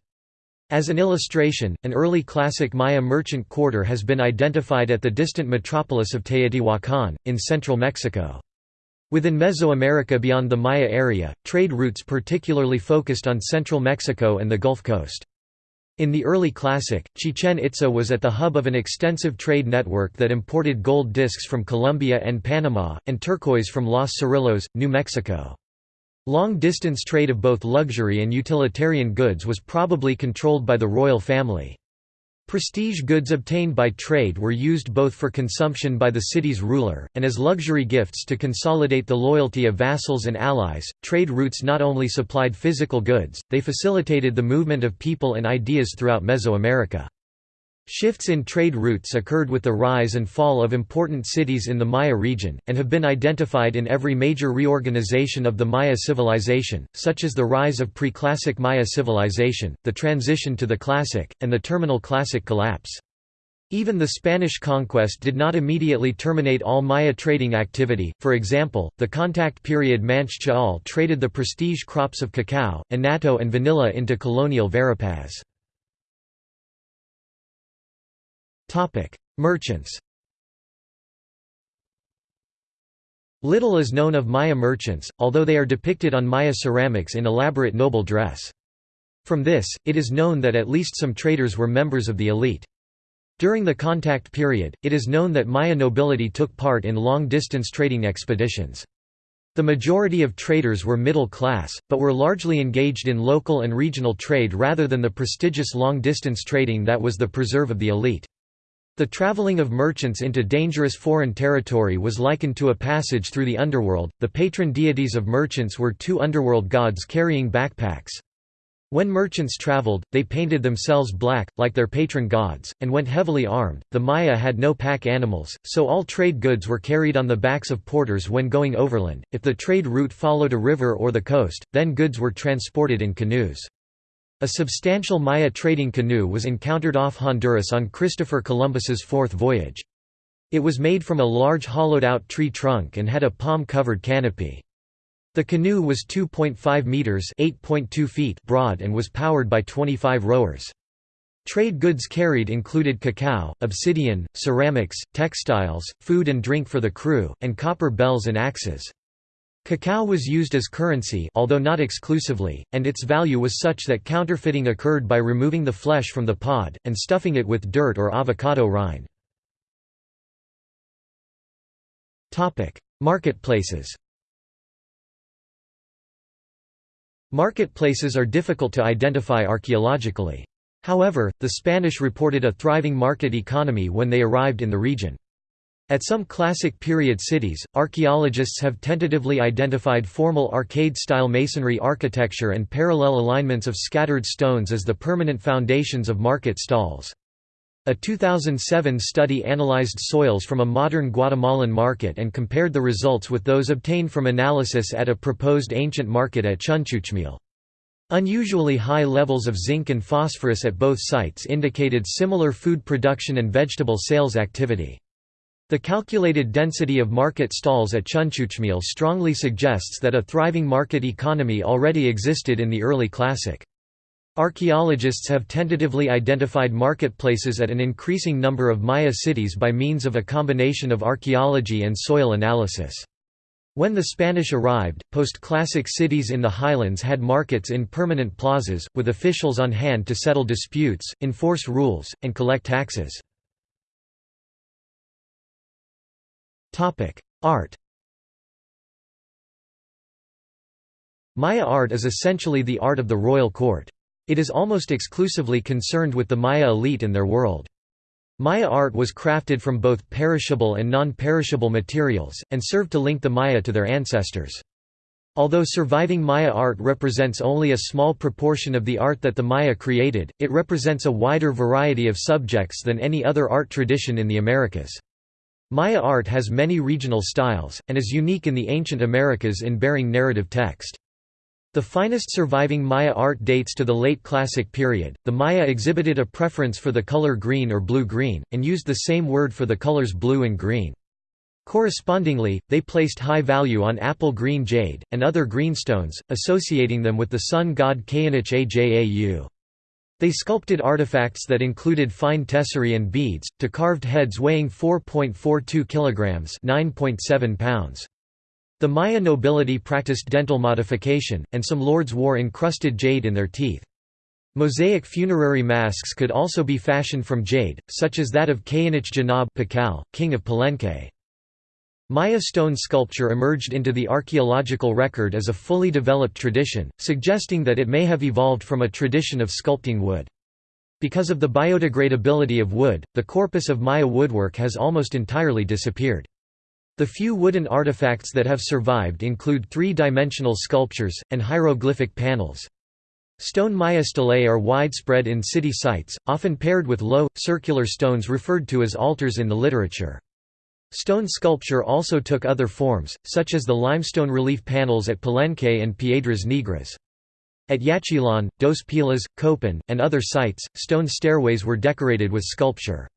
As an illustration, an early classic Maya merchant quarter has been identified at the distant metropolis of Teotihuacan, in central Mexico. Within Mesoamerica beyond the Maya area, trade routes particularly focused on central Mexico and the Gulf Coast. In the early Classic, Chichen Itza was at the hub of an extensive trade network that imported gold discs from Colombia and Panama, and turquoise from Los Cerrillos, New Mexico. Long-distance trade of both luxury and utilitarian goods was probably controlled by the royal family. Prestige goods obtained by trade were used both for consumption by the city's ruler, and as luxury gifts to consolidate the loyalty of vassals and allies. Trade routes not only supplied physical goods, they facilitated the movement of people and ideas throughout Mesoamerica. Shifts in trade routes occurred with the rise and fall of important cities in the Maya region, and have been identified in every major reorganization of the Maya civilization, such as the rise of pre-classic Maya civilization, the transition to the Classic, and the terminal Classic collapse. Even the Spanish conquest did not immediately terminate all Maya trading activity, for example, the contact period Manche Ch'ol traded the prestige crops of cacao, annatto and vanilla into colonial Verapaz. Merchants Little is known of Maya merchants, although they are depicted on Maya ceramics in elaborate noble dress. From this, it is known that at least some traders were members of the elite. During the contact period, it is known that Maya nobility took part in long-distance trading expeditions. The majority of traders were middle class, but were largely engaged in local and regional trade rather than the prestigious long-distance trading that was the preserve of the elite. The traveling of merchants into dangerous foreign territory was likened to a passage through the underworld. The patron deities of merchants were two underworld gods carrying backpacks. When merchants traveled, they painted themselves black, like their patron gods, and went heavily armed. The Maya had no pack animals, so all trade goods were carried on the backs of porters when going overland. If the trade route followed a river or the coast, then goods were transported in canoes. A substantial Maya trading canoe was encountered off Honduras on Christopher Columbus's fourth voyage. It was made from a large hollowed-out tree trunk and had a palm-covered canopy. The canoe was 2.5 meters (8.2 feet) broad and was powered by 25 rowers. Trade goods carried included cacao, obsidian, ceramics, textiles, food and drink for the crew, and copper bells and axes. Cacao was used as currency although not exclusively, and its value was such that counterfeiting occurred by removing the flesh from the pod, and stuffing it with dirt or avocado rind. Marketplaces Marketplaces are difficult to identify archaeologically. However, the Spanish reported a thriving market economy when they arrived in the region. At some classic period cities, archaeologists have tentatively identified formal arcade-style masonry architecture and parallel alignments of scattered stones as the permanent foundations of market stalls. A 2007 study analyzed soils from a modern Guatemalan market and compared the results with those obtained from analysis at a proposed ancient market at Chunchucmil. Unusually high levels of zinc and phosphorus at both sites indicated similar food production and vegetable sales activity. The calculated density of market stalls at Chunchucmil strongly suggests that a thriving market economy already existed in the early Classic. Archaeologists have tentatively identified marketplaces at an increasing number of Maya cities by means of a combination of archaeology and soil analysis. When the Spanish arrived, post-classic cities in the highlands had markets in permanent plazas, with officials on hand to settle disputes, enforce rules, and collect taxes. Art Maya art is essentially the art of the royal court. It is almost exclusively concerned with the Maya elite and their world. Maya art was crafted from both perishable and non-perishable materials, and served to link the Maya to their ancestors. Although surviving Maya art represents only a small proportion of the art that the Maya created, it represents a wider variety of subjects than any other art tradition in the Americas. Maya art has many regional styles, and is unique in the ancient Americas in bearing narrative text. The finest surviving Maya art dates to the late Classic period. The Maya exhibited a preference for the color green or blue-green, and used the same word for the colors blue and green. Correspondingly, they placed high value on apple green jade, and other greenstones, associating them with the sun god K'inich Ajau. They sculpted artifacts that included fine tesserae and beads, to carved heads weighing 4.42 kilograms (9.7 pounds). The Maya nobility practiced dental modification, and some lords wore encrusted jade in their teeth. Mosaic funerary masks could also be fashioned from jade, such as that of K'inich Janaab Pakal, king of Palenque. Maya stone sculpture emerged into the archaeological record as a fully developed tradition, suggesting that it may have evolved from a tradition of sculpting wood. Because of the biodegradability of wood, the corpus of Maya woodwork has almost entirely disappeared. The few wooden artifacts that have survived include three-dimensional sculptures, and hieroglyphic panels. Stone Maya stelae are widespread in city sites, often paired with low, circular stones referred to as altars in the literature. Stone sculpture also took other forms, such as the limestone relief panels at Palenque and Piedras Negras. At Yaxchilan, Dos Pilas, Copan, and other sites, stone stairways were decorated with sculpture.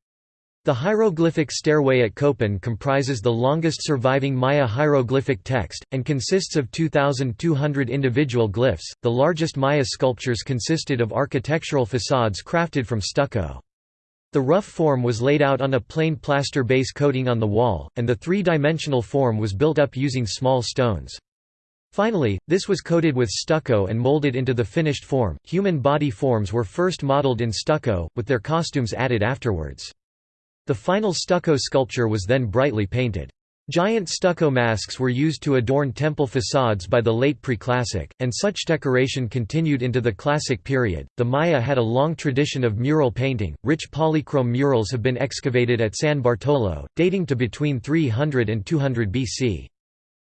The hieroglyphic stairway at Copan comprises the longest surviving Maya hieroglyphic text, and consists of 2,200 individual glyphs. The largest Maya sculptures consisted of architectural facades crafted from stucco. The rough form was laid out on a plain plaster base coating on the wall, and the three-dimensional form was built up using small stones. Finally, this was coated with stucco and molded into the finished form. Human body forms were first modeled in stucco, with their costumes added afterwards. The final stucco sculpture was then brightly painted. Giant stucco masks were used to adorn temple facades by the late Preclassic, and such decoration continued into the Classic period. The Maya had a long tradition of mural painting. Rich polychrome murals have been excavated at San Bartolo, dating to between 300 and 200 BC.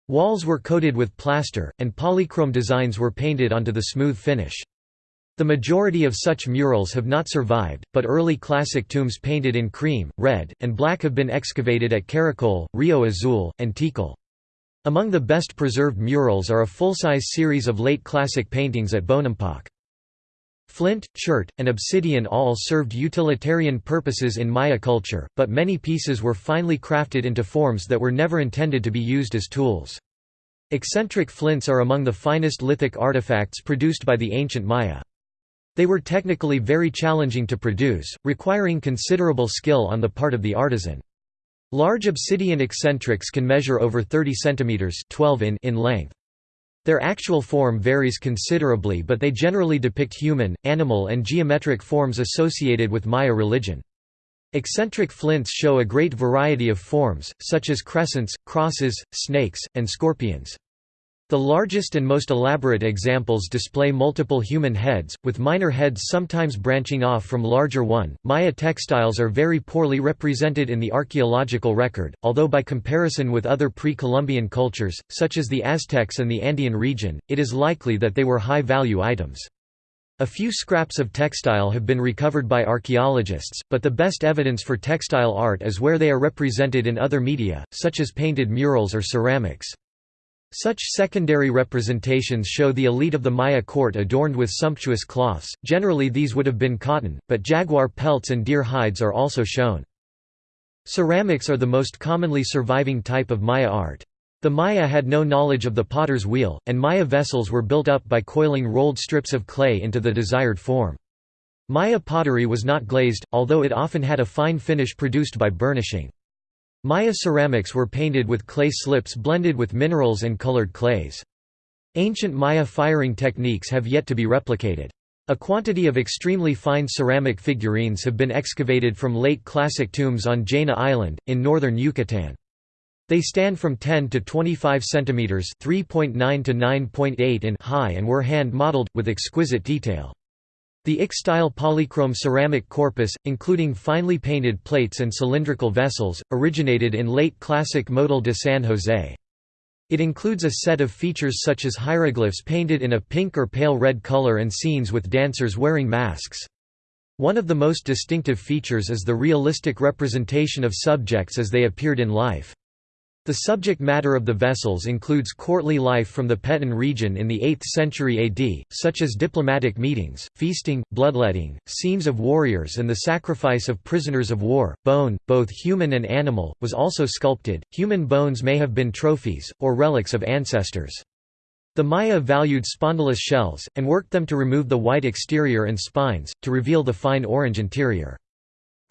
Walls were coated with plaster, and polychrome designs were painted onto the smooth finish. The majority of such murals have not survived, but early classic tombs painted in cream, red, and black have been excavated at Caracol, Rio Azul, and Tikal. Among the best preserved murals are a full-size series of late classic paintings at Bonampak. Flint, chert, and obsidian all served utilitarian purposes in Maya culture, but many pieces were finely crafted into forms that were never intended to be used as tools. Eccentric flints are among the finest lithic artifacts produced by the ancient Maya. They were technically very challenging to produce, requiring considerable skill on the part of the artisan. Large obsidian eccentrics can measure over 30 cm 12 in, in length. Their actual form varies considerably but they generally depict human, animal and geometric forms associated with Maya religion. Eccentric flints show a great variety of forms, such as crescents, crosses, snakes, and scorpions. The largest and most elaborate examples display multiple human heads, with minor heads sometimes branching off from larger one. Maya textiles are very poorly represented in the archaeological record, although by comparison with other pre-Columbian cultures, such as the Aztecs and the Andean region, it is likely that they were high-value items. A few scraps of textile have been recovered by archaeologists, but the best evidence for textile art is where they are represented in other media, such as painted murals or ceramics. Such secondary representations show the elite of the Maya court adorned with sumptuous cloths, generally these would have been cotton, but jaguar pelts and deer hides are also shown. Ceramics are the most commonly surviving type of Maya art. The Maya had no knowledge of the potter's wheel, and Maya vessels were built up by coiling rolled strips of clay into the desired form. Maya pottery was not glazed, although it often had a fine finish produced by burnishing. Maya ceramics were painted with clay slips blended with minerals and colored clays. Ancient Maya firing techniques have yet to be replicated. A quantity of extremely fine ceramic figurines have been excavated from late classic tombs on Jaina Island, in northern Yucatan. They stand from 10 to 25 centimeters (3.9 to 9.8 in) high and were hand-modeled with exquisite detail. The Ix-style polychrome ceramic corpus, including finely painted plates and cylindrical vessels, originated in late classic Motul de San Jose. It includes a set of features such as hieroglyphs painted in a pink or pale red color and scenes with dancers wearing masks. One of the most distinctive features is the realistic representation of subjects as they appeared in life. The subject matter of the vessels includes courtly life from the Petén region in the 8th century AD, such as diplomatic meetings, feasting, bloodletting, scenes of warriors and the sacrifice of prisoners of war. Bone, both human and animal, was also sculpted. Human bones may have been trophies, or relics of ancestors. The Maya valued spondylus shells, and worked them to remove the white exterior and spines, to reveal the fine orange interior.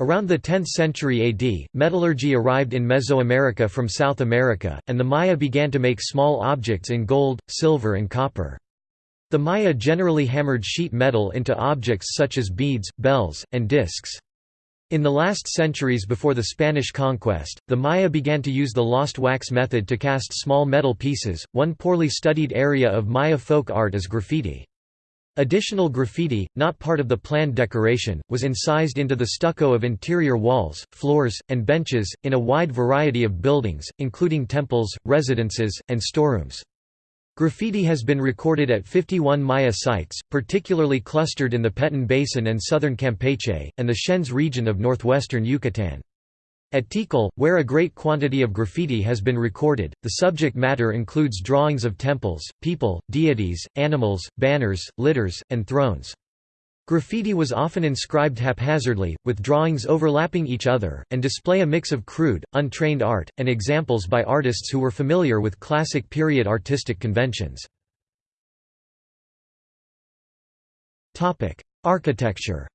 Around the 10th century AD, metallurgy arrived in Mesoamerica from South America, and the Maya began to make small objects in gold, silver and copper. The Maya generally hammered sheet metal into objects such as beads, bells, and discs. In the last centuries before the Spanish conquest, the Maya began to use the lost wax method to cast small metal pieces. One poorly studied area of Maya folk art is graffiti. Additional graffiti, not part of the planned decoration, was incised into the stucco of interior walls, floors, and benches, in a wide variety of buildings, including temples, residences, and storerooms. Graffiti has been recorded at 51 Maya sites, particularly clustered in the Petén Basin and southern Campeche, and the Chenes region of northwestern Yucatan. At Tikal, where a great quantity of graffiti has been recorded, the subject matter includes drawings of temples, people, deities, animals, banners, litters, and thrones. Graffiti was often inscribed haphazardly, with drawings overlapping each other, and display a mix of crude, untrained art, and examples by artists who were familiar with classic period artistic conventions. Architecture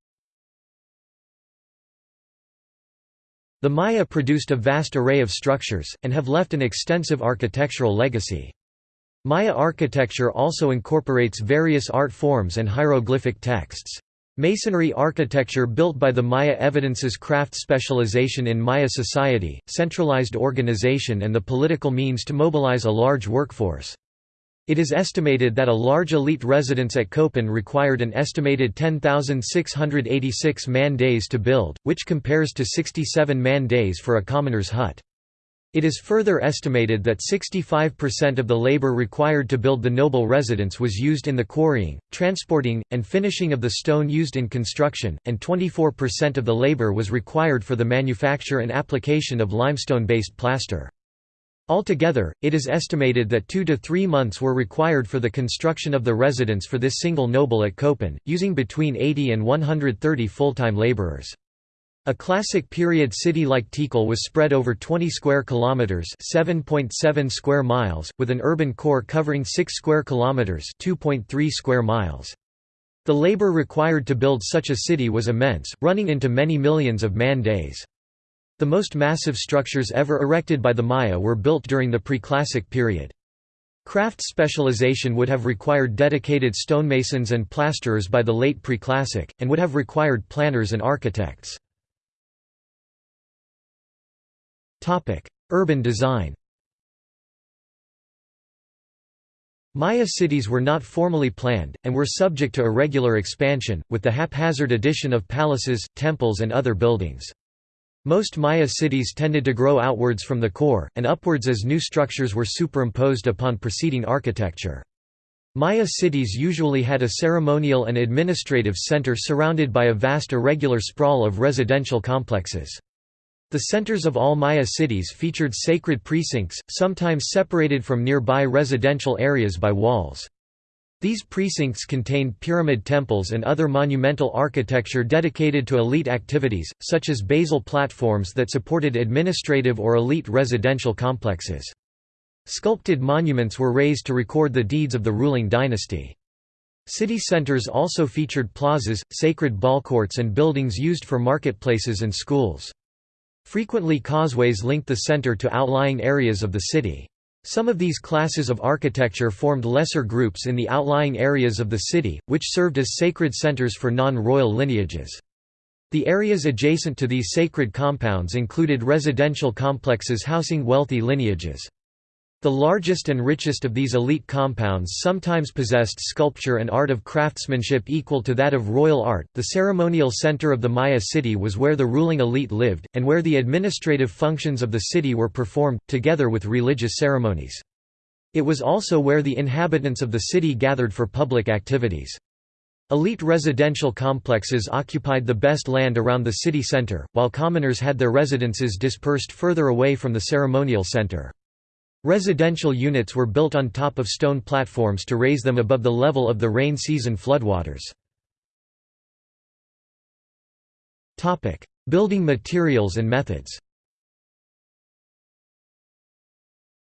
The Maya produced a vast array of structures, and have left an extensive architectural legacy. Maya architecture also incorporates various art forms and hieroglyphic texts. Masonry architecture built by the Maya evidences craft specialization in Maya society, centralized organization and the political means to mobilize a large workforce. It is estimated that a large elite residence at Copan required an estimated 10,686 man-days to build, which compares to 67 man-days for a commoner's hut. It is further estimated that 65% of the labor required to build the noble residence was used in the quarrying, transporting, and finishing of the stone used in construction, and 24% of the labor was required for the manufacture and application of limestone-based plaster. Altogether, it is estimated that two to three months were required for the construction of the residence for this single noble at Copan, using between 80 and 130 full-time laborers. A classic period city like Tikal was spread over 20 square kilometers, 7.7 square miles, with an urban core covering 6 square kilometers, 2.3 square miles. The labor required to build such a city was immense, running into many millions of man-days. The most massive structures ever erected by the Maya were built during the pre-classic period. Craft specialization would have required dedicated stonemasons and plasterers by the late pre-classic, and would have required planners and architects. Urban design Maya cities were not formally planned, and were subject to irregular expansion, with the haphazard addition of palaces, temples and other buildings. Most Maya cities tended to grow outwards from the core, and upwards as new structures were superimposed upon preceding architecture. Maya cities usually had a ceremonial and administrative center surrounded by a vast irregular sprawl of residential complexes. The centers of all Maya cities featured sacred precincts, sometimes separated from nearby residential areas by walls. These precincts contained pyramid temples and other monumental architecture dedicated to elite activities, such as basal platforms that supported administrative or elite residential complexes. Sculpted monuments were raised to record the deeds of the ruling dynasty. City centers also featured plazas, sacred ballcourts and buildings used for marketplaces and schools. Frequently causeways linked the center to outlying areas of the city. Some of these classes of architecture formed lesser groups in the outlying areas of the city, which served as sacred centers for non-royal lineages. The areas adjacent to these sacred compounds included residential complexes housing wealthy lineages. The largest and richest of these elite compounds sometimes possessed sculpture and art of craftsmanship equal to that of royal art. The ceremonial center of the Maya city was where the ruling elite lived, and where the administrative functions of the city were performed, together with religious ceremonies. It was also where the inhabitants of the city gathered for public activities. Elite residential complexes occupied the best land around the city center, while commoners had their residences dispersed further away from the ceremonial center. Residential units were built on top of stone platforms to raise them above the level of the rain season floodwaters. Building materials and methods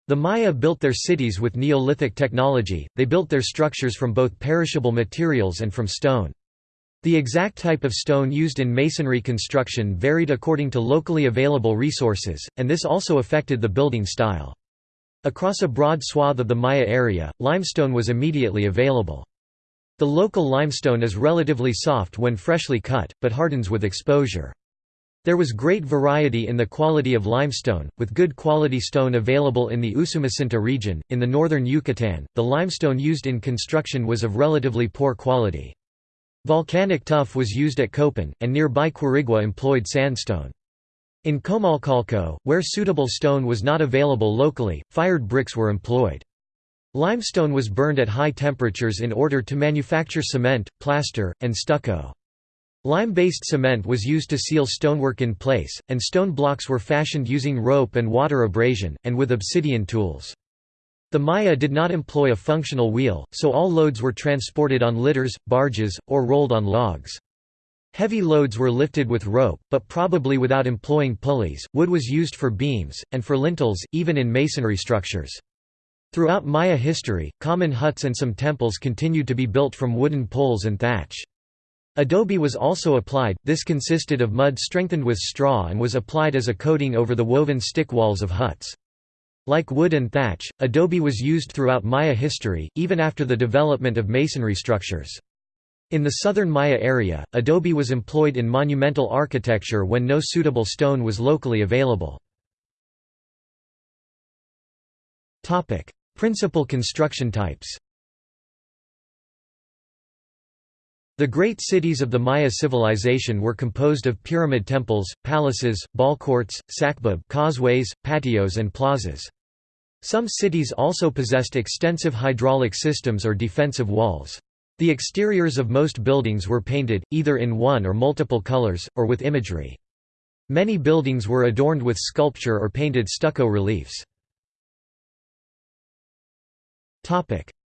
The Maya built their cities with Neolithic technology, they built their structures from both perishable materials and from stone. The exact type of stone used in masonry construction varied according to locally available resources, and this also affected the building style. Across a broad swath of the Maya area, limestone was immediately available. The local limestone is relatively soft when freshly cut, but hardens with exposure. There was great variety in the quality of limestone, with good quality stone available in the Usumacinta region. In the northern Yucatan, the limestone used in construction was of relatively poor quality. Volcanic tuff was used at Copan, and nearby Quirigua employed sandstone. In Comalcalco, where suitable stone was not available locally, fired bricks were employed. Limestone was burned at high temperatures in order to manufacture cement, plaster, and stucco. Lime-based cement was used to seal stonework in place, and stone blocks were fashioned using rope and water abrasion, and with obsidian tools. The Maya did not employ a functional wheel, so all loads were transported on litters, barges, or rolled on logs. Heavy loads were lifted with rope, but probably without employing pulleys. Wood was used for beams, and for lintels, even in masonry structures. Throughout Maya history, common huts and some temples continued to be built from wooden poles and thatch. Adobe was also applied, this consisted of mud strengthened with straw and was applied as a coating over the woven stick walls of huts. Like wood and thatch, adobe was used throughout Maya history, even after the development of masonry structures. In the southern Maya area, adobe was employed in monumental architecture when no suitable stone was locally available. Principal construction types The great cities of the Maya civilization were composed of pyramid temples, palaces, ballcourts, sacbeob causeways, patios and plazas. Some cities also possessed extensive hydraulic systems or defensive walls. The exteriors of most buildings were painted, either in one or multiple colors, or with imagery. Many buildings were adorned with sculpture or painted stucco reliefs.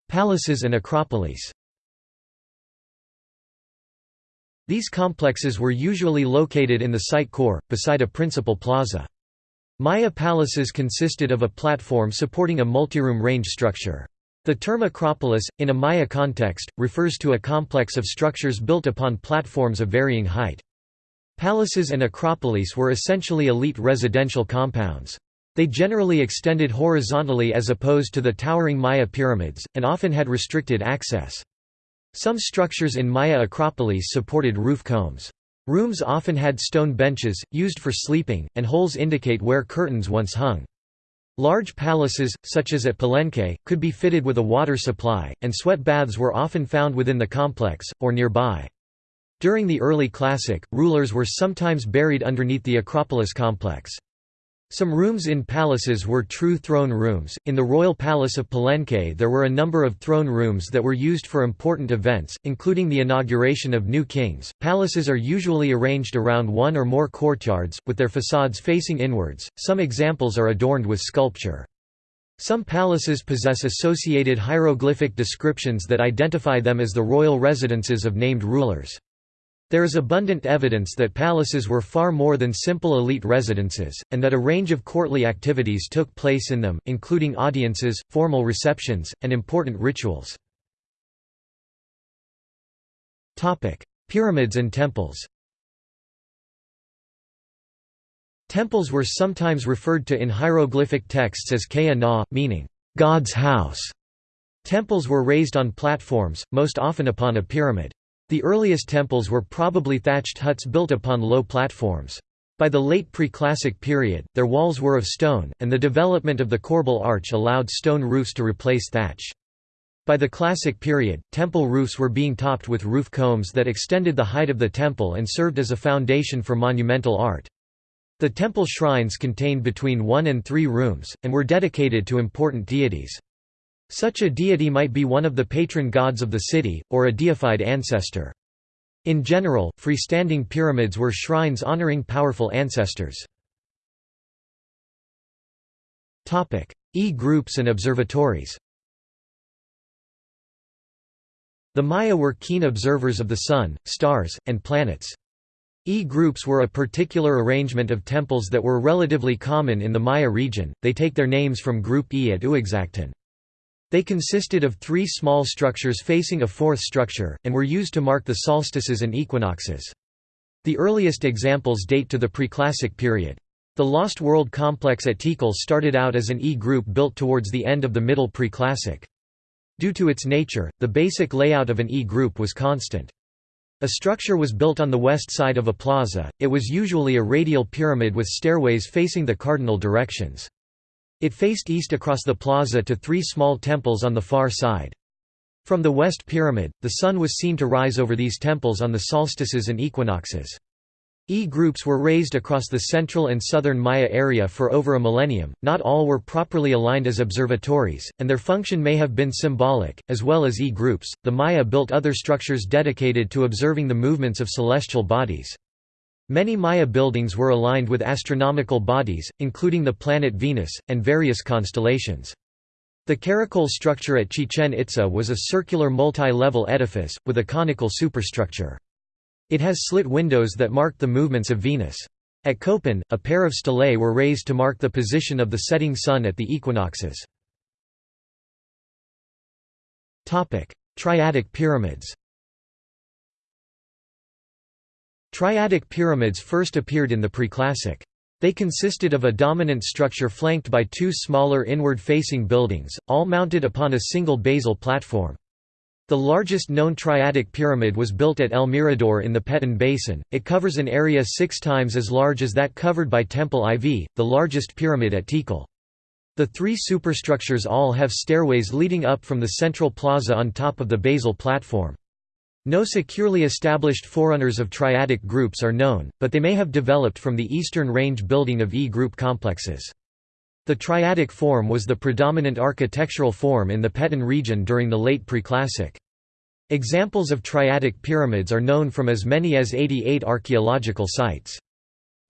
Palaces and acropolies These complexes were usually located in the site core, beside a principal plaza. Maya palaces consisted of a platform supporting a multiroom range structure. The term acropolis, in a Maya context, refers to a complex of structures built upon platforms of varying height. Palaces and acropolis were essentially elite residential compounds. They generally extended horizontally as opposed to the towering Maya pyramids, and often had restricted access. Some structures in Maya acropolis supported roof combs. Rooms often had stone benches, used for sleeping, and holes indicate where curtains once hung. Large palaces, such as at Palenque, could be fitted with a water supply, and sweat baths were often found within the complex, or nearby. During the early Classic, rulers were sometimes buried underneath the Acropolis complex. Some rooms in palaces were true throne rooms. In the royal palace of Palenque, there were a number of throne rooms that were used for important events, including the inauguration of new kings. Palaces are usually arranged around one or more courtyards, with their facades facing inwards. Some examples are adorned with sculpture. Some palaces possess associated hieroglyphic descriptions that identify them as the royal residences of named rulers. There is abundant evidence that palaces were far more than simple elite residences, and that a range of courtly activities took place in them, including audiences, formal receptions, and important rituals. Pyramids and temples Temples were sometimes referred to in hieroglyphic texts as Kea Na, meaning, God's house. Temples were raised on platforms, most often upon a pyramid. The earliest temples were probably thatched huts built upon low platforms. By the late pre-classic period, their walls were of stone, and the development of the corbel arch allowed stone roofs to replace thatch. By the classic period, temple roofs were being topped with roof combs that extended the height of the temple and served as a foundation for monumental art. The temple shrines contained between one and three rooms, and were dedicated to important deities. Such a deity might be one of the patron gods of the city, or a deified ancestor. In general, freestanding pyramids were shrines honoring powerful ancestors. E-groups and observatories The Maya were keen observers of the Sun, stars, and planets. E-groups were a particular arrangement of temples that were relatively common in the Maya region, they take their names from Group E at Uaxactun. They consisted of three small structures facing a fourth structure, and were used to mark the solstices and equinoxes. The earliest examples date to the preclassic period. The Lost World complex at Tikal started out as an E-group built towards the end of the Middle Preclassic. Due to its nature, the basic layout of an E-group was constant. A structure was built on the west side of a plaza, it was usually a radial pyramid with stairways facing the cardinal directions. It faced east across the plaza to three small temples on the far side. From the west pyramid, the sun was seen to rise over these temples on the solstices and equinoxes. E-groups were raised across the central and southern Maya area for over a millennium, not all were properly aligned as observatories, and their function may have been symbolic, as well as E-groups. The Maya built other structures dedicated to observing the movements of celestial bodies. Many Maya buildings were aligned with astronomical bodies, including the planet Venus, and various constellations. The caracol structure at Chichen Itza was a circular multi-level edifice, with a conical superstructure. It has slit windows that marked the movements of Venus. At Copan, a pair of stelae were raised to mark the position of the setting sun at the equinoxes. Triadic pyramids Triadic pyramids first appeared in the preclassic. They consisted of a dominant structure flanked by two smaller inward-facing buildings, all mounted upon a single basal platform. The largest known triadic pyramid was built at El Mirador in the Petén Basin, it covers an area six times as large as that covered by Temple IV, the largest pyramid at Tikal. The three superstructures all have stairways leading up from the central plaza on top of the basal platform. No securely established forerunners of triadic groups are known, but they may have developed from the eastern range building of E-group complexes. The triadic form was the predominant architectural form in the Petén region during the late preclassic. Examples of triadic pyramids are known from as many as 88 archaeological sites.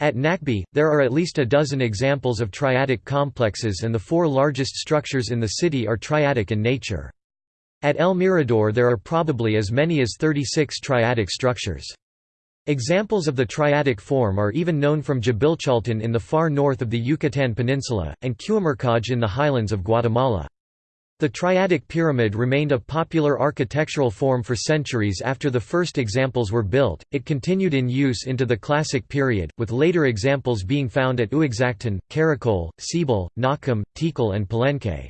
At Nakbe, there are at least a dozen examples of triadic complexes and the four largest structures in the city are triadic in nature. At El Mirador there are probably as many as 36 triadic structures. Examples of the triadic form are even known from Dzibilchaltun in the far north of the Yucatan Peninsula, and Q'umarkaj in the highlands of Guatemala. The triadic pyramid remained a popular architectural form for centuries after the first examples were built. It continued in use into the Classic period, with later examples being found at Uaxactun, Caracol, Seibal, Nakum, Tikal, and Palenque.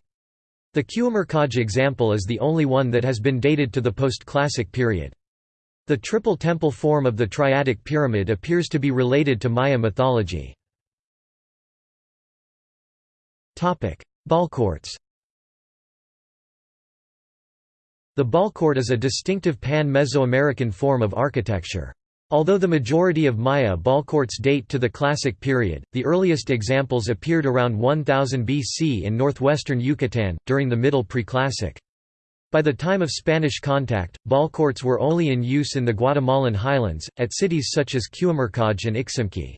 The Q'umarkaj example is the only one that has been dated to the post-classic period. The triple temple form of the triadic pyramid appears to be related to Maya mythology. Ballcourts The ballcourt is a distinctive pan-Mesoamerican form of architecture. Although the majority of Maya ballcourts date to the Classic period, the earliest examples appeared around 1000 BC in northwestern Yucatan, during the Middle Preclassic. By the time of Spanish contact, ballcourts were only in use in the Guatemalan highlands, at cities such as Q'umarkaj and Iximche.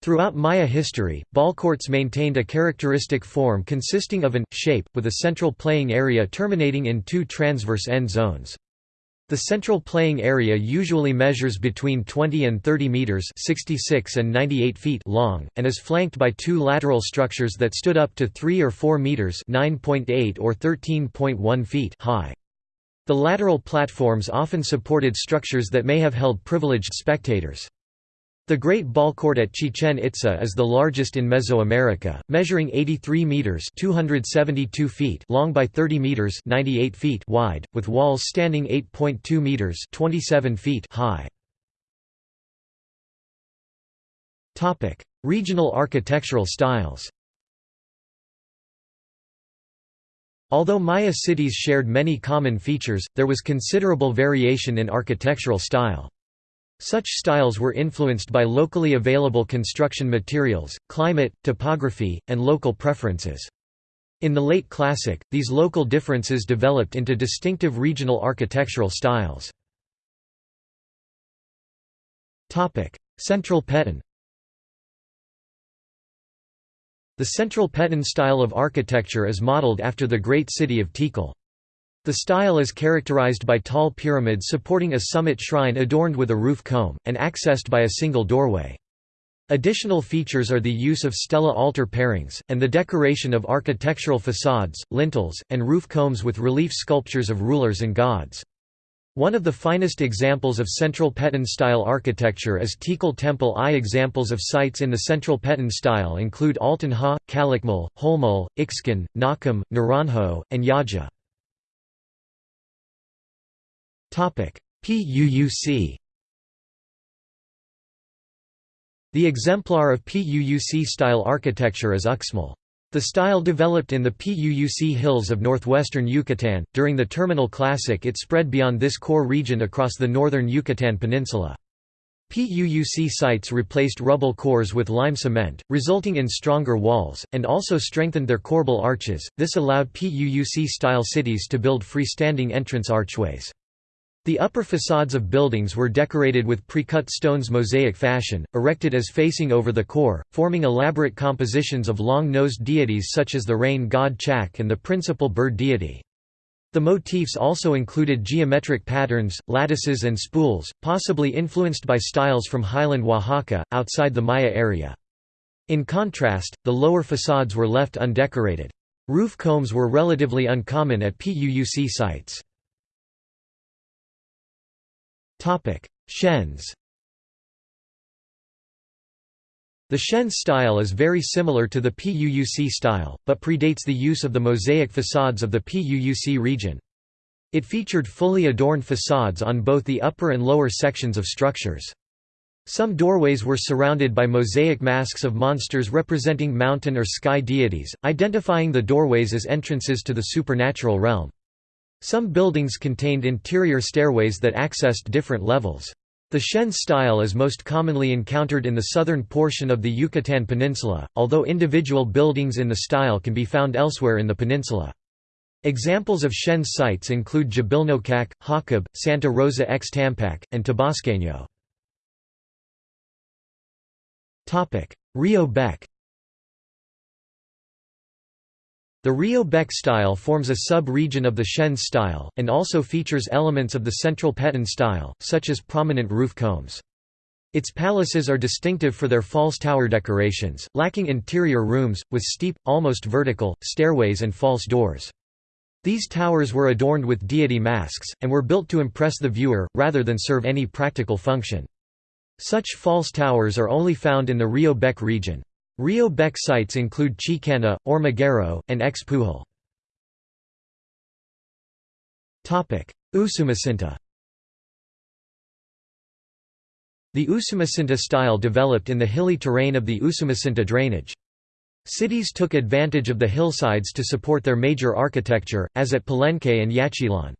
Throughout Maya history, ballcourts maintained a characteristic form consisting of an shape, with a central playing area terminating in two transverse end zones. The central playing area usually measures between 20 and 30 meters (66 and 98 feet) long and is flanked by two lateral structures that stood up to 3 or 4 meters (9.8 or 13.1 feet) high. The lateral platforms often supported structures that may have held privileged spectators. The Great Ballcourt at Chichen Itza is the largest in Mesoamerica, measuring 83 meters (272 feet) long by 30 meters (98 feet) wide, with walls standing 8.2 meters (27 feet) high. Topic: Regional architectural styles. Although Maya cities shared many common features, there was considerable variation in architectural style. Such styles were influenced by locally available construction materials, climate, topography, and local preferences. In the late Classic, these local differences developed into distinctive regional architectural styles. Central Petén The Central Petén style of architecture is modeled after the great city of Tikal. The style is characterized by tall pyramids supporting a summit shrine adorned with a roof comb, and accessed by a single doorway. Additional features are the use of stela altar pairings, and the decoration of architectural facades, lintels, and roof combs with relief sculptures of rulers and gods. One of the finest examples of Central Petén style architecture is Tikal Temple I. Examples of sites in the Central Petén style include Altun Ha, Calakmul, Holmul, Ixkun, Nakum, Naranjo, and Yaxha. PUUC The exemplar of PUUC-style architecture is Uxmal. The style developed in the PUUC hills of northwestern Yucatan. During the Terminal Classic, it spread beyond this core region across the northern Yucatan Peninsula. PUUC sites replaced rubble cores with lime cement, resulting in stronger walls, and also strengthened their corbel arches. This allowed PUUC style cities to build freestanding entrance archways. The upper facades of buildings were decorated with precut stones mosaic fashion, erected as facing over the core, forming elaborate compositions of long-nosed deities such as the rain god Chac and the principal bird deity. The motifs also included geometric patterns, lattices and spools, possibly influenced by styles from highland Oaxaca, outside the Maya area. In contrast, the lower facades were left undecorated. Roof combs were relatively uncommon at PUUC sites. Chenes The Chenes style is very similar to the PUUC style, but predates the use of the mosaic facades of the PUUC region. It featured fully adorned facades on both the upper and lower sections of structures. Some doorways were surrounded by mosaic masks of monsters representing mountain or sky deities, identifying the doorways as entrances to the supernatural realm. Some buildings contained interior stairways that accessed different levels. The Chenes style is most commonly encountered in the southern portion of the Yucatan Peninsula, although individual buildings in the style can be found elsewhere in the peninsula. Examples of Chenes sites include Dzibilnocac, Hochob, Santa Rosa Xtampak, and Tabasqueño. Rio Bec The Rio Bec style forms a sub-region of the Chenes style, and also features elements of the Central Petén style, such as prominent roof combs. Its palaces are distinctive for their false tower decorations, lacking interior rooms, with steep, almost vertical, stairways and false doors. These towers were adorned with deity masks, and were built to impress the viewer, rather than serve any practical function. Such false towers are only found in the Rio Bec region. Rio Bec sites include Chicanná, Hormiguero, and Xpuhil. Usumacinta The Usumacinta style developed in the hilly terrain of the Usumacinta drainage. Cities took advantage of the hillsides to support their major architecture, as at Palenque and Yaxchilan.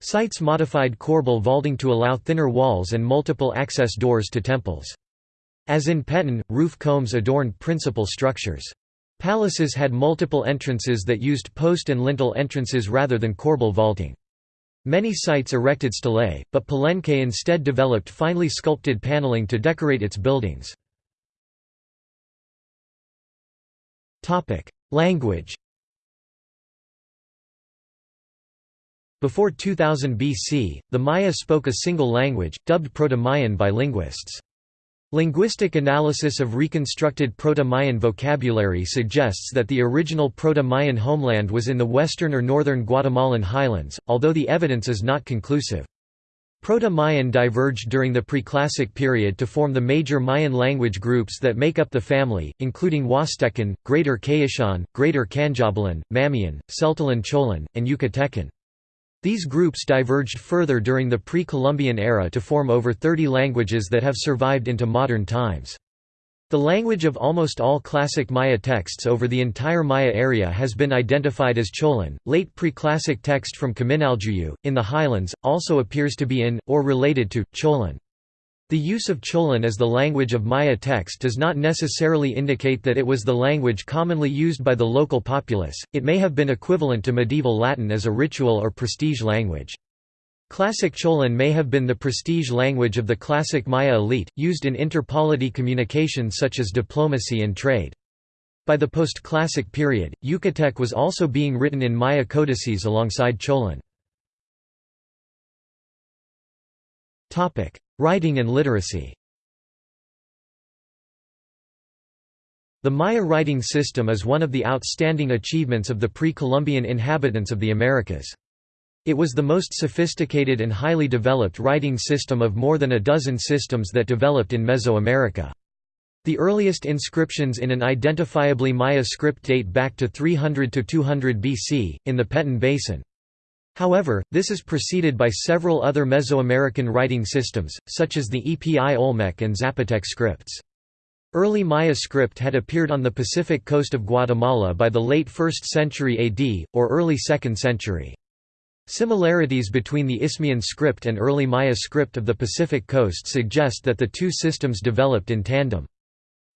Sites modified corbel vaulting to allow thinner walls and multiple access doors to temples. As in Peten, roof combs adorned principal structures. Palaces had multiple entrances that used post and lintel entrances rather than corbel vaulting. Many sites erected stelae, but Palenque instead developed finely sculpted paneling to decorate its buildings. Language Before 2000 BC, the Maya spoke a single language, dubbed Proto-Mayan by linguists. Linguistic analysis of reconstructed Proto-Mayan vocabulary suggests that the original Proto-Mayan homeland was in the western or northern Guatemalan highlands, although the evidence is not conclusive. Proto-Mayan diverged during the Preclassic period to form the major Mayan language groups that make up the family, including Huastecan, Greater Quichean, Greater Q'anjobalan, Mamean, Tzeltalan Cholan, and Yucatecan. These groups diverged further during the pre-Columbian era to form over 30 languages that have survived into modern times. The language of almost all classic Maya texts over the entire Maya area has been identified as Cholan. Late pre-classic text from Kaminaljuyu, in the highlands, also appears to be in, or related to, Cholan. The use of Cholan as the language of Maya text does not necessarily indicate that it was the language commonly used by the local populace, it may have been equivalent to medieval Latin as a ritual or prestige language. Classic Cholan may have been the prestige language of the classic Maya elite, used in interpolity communication such as diplomacy and trade. By the post-classic period, Yucatec was also being written in Maya codices alongside Cholan. Writing and literacy The Maya writing system is one of the outstanding achievements of the pre-Columbian inhabitants of the Americas. It was the most sophisticated and highly developed writing system of more than a dozen systems that developed in Mesoamerica. The earliest inscriptions in an identifiably Maya script date back to 300 to 200 BC, in the Petén Basin. However, this is preceded by several other Mesoamerican writing systems, such as the Epi Olmec and Zapotec scripts. Early Maya script had appeared on the Pacific coast of Guatemala by the late 1st century AD, or early 2nd century. Similarities between the Isthmian script and early Maya script of the Pacific coast suggest that the two systems developed in tandem.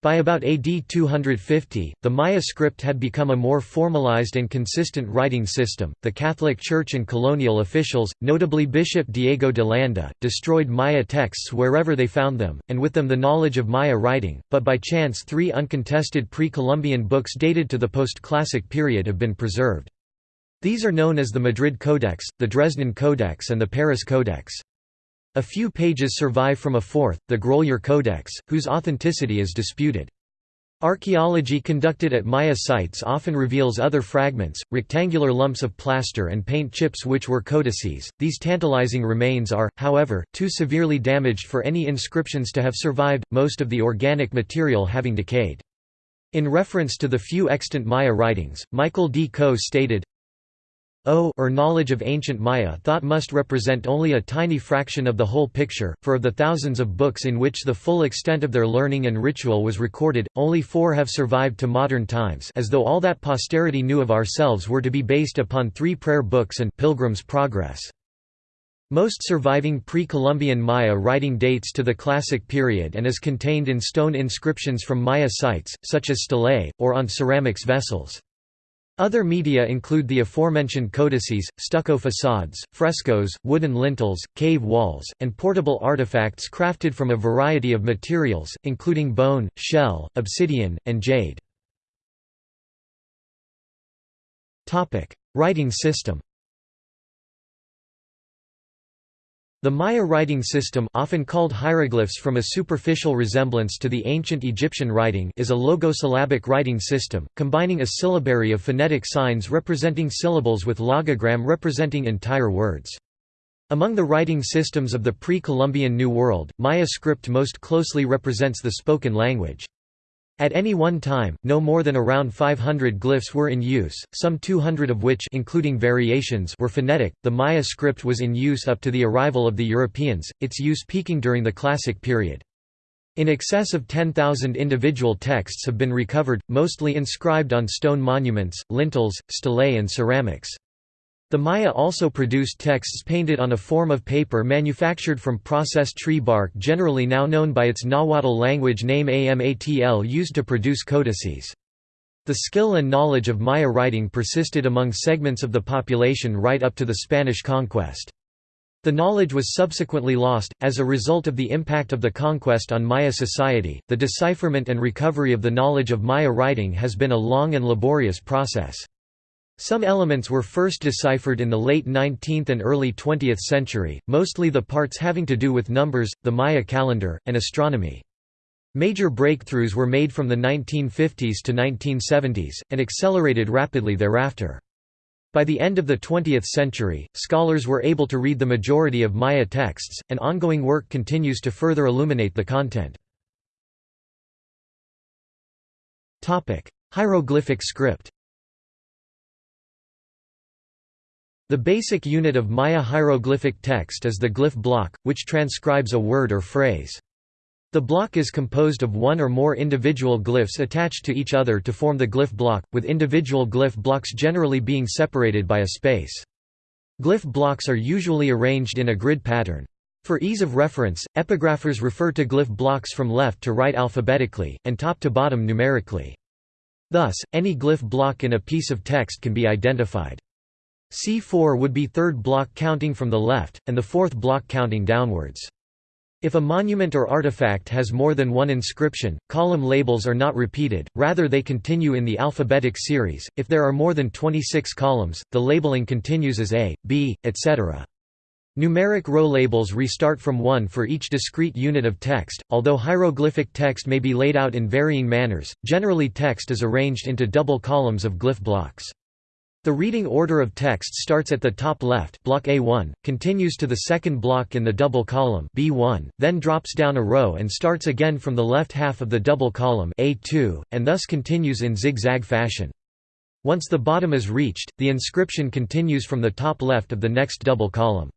By about AD 250, the Maya script had become a more formalized and consistent writing system. The Catholic Church and colonial officials, notably Bishop Diego de Landa, destroyed Maya texts wherever they found them, and with them the knowledge of Maya writing, but by chance three uncontested pre-Columbian books dated to the post-classic period have been preserved. These are known as the Madrid Codex, the Dresden Codex and the Paris Codex. A few pages survive from a fourth, the Grolier Codex, whose authenticity is disputed. Archaeology conducted at Maya sites often reveals other fragments, rectangular lumps of plaster and paint chips which were codices. These tantalizing remains are, however, too severely damaged for any inscriptions to have survived, most of the organic material having decayed. In reference to the few extant Maya writings, Michael D. Coe stated, O or knowledge of ancient Maya thought must represent only a tiny fraction of the whole picture, for of the thousands of books in which the full extent of their learning and ritual was recorded, only four have survived to modern times as though all that posterity knew of ourselves were to be based upon three prayer books and Pilgrim's Progress. Most surviving pre-Columbian Maya writing dates to the Classic period and is contained in stone inscriptions from Maya sites, such as stelae, or on ceramics vessels. Other media include the aforementioned codices, stucco facades, frescoes, wooden lintels, cave walls, and portable artifacts crafted from a variety of materials, including bone, shell, obsidian, and jade. Writing system The Maya writing system often called hieroglyphs from a superficial resemblance to the ancient Egyptian writing is a logosyllabic writing system, combining a syllabary of phonetic signs representing syllables with logogram representing entire words. Among the writing systems of the pre-Columbian New World, Maya script most closely represents the spoken language. At any one time, no more than around 500 glyphs were in use, some 200 of which including variations were phonetic. The Maya script was in use up to the arrival of the Europeans, its use peaking during the Classic period. In excess of 10,000 individual texts have been recovered, mostly inscribed on stone monuments, lintels, stelae and ceramics. The Maya also produced texts painted on a form of paper manufactured from processed tree bark generally now known by its Nahuatl language name Amatl used to produce codices. The skill and knowledge of Maya writing persisted among segments of the population right up to the Spanish conquest. The knowledge was subsequently lost, as a result of the impact of the conquest on Maya society. The decipherment and recovery of the knowledge of Maya writing has been a long and laborious process. Some elements were first deciphered in the late 19th and early 20th century, mostly the parts having to do with numbers, the Maya calendar, and astronomy. Major breakthroughs were made from the 1950s to 1970s, and accelerated rapidly thereafter. By the end of the 20th century, scholars were able to read the majority of Maya texts, and ongoing work continues to further illuminate the content. Hieroglyphic script The basic unit of Maya hieroglyphic text is the glyph block, which transcribes a word or phrase. The block is composed of one or more individual glyphs attached to each other to form the glyph block, with individual glyph blocks generally being separated by a space. Glyph blocks are usually arranged in a grid pattern. For ease of reference, epigraphers refer to glyph blocks from left to right alphabetically, and top to bottom numerically. Thus, any glyph block in a piece of text can be identified. C4 would be third block counting from the left, and the fourth block counting downwards. If a monument or artifact has more than one inscription, column labels are not repeated, rather they continue in the alphabetic series. If there are more than 26 columns, the labeling continues as A, B, etc. Numeric row labels restart from 1 for each discrete unit of text, although hieroglyphic text may be laid out in varying manners, generally text is arranged into double columns of glyph blocks. The reading order of text starts at the top left block A1, continues to the second block in the double column B1, then drops down a row and starts again from the left half of the double column A2, and thus continues in zigzag fashion. Once the bottom is reached, the inscription continues from the top left of the next double column.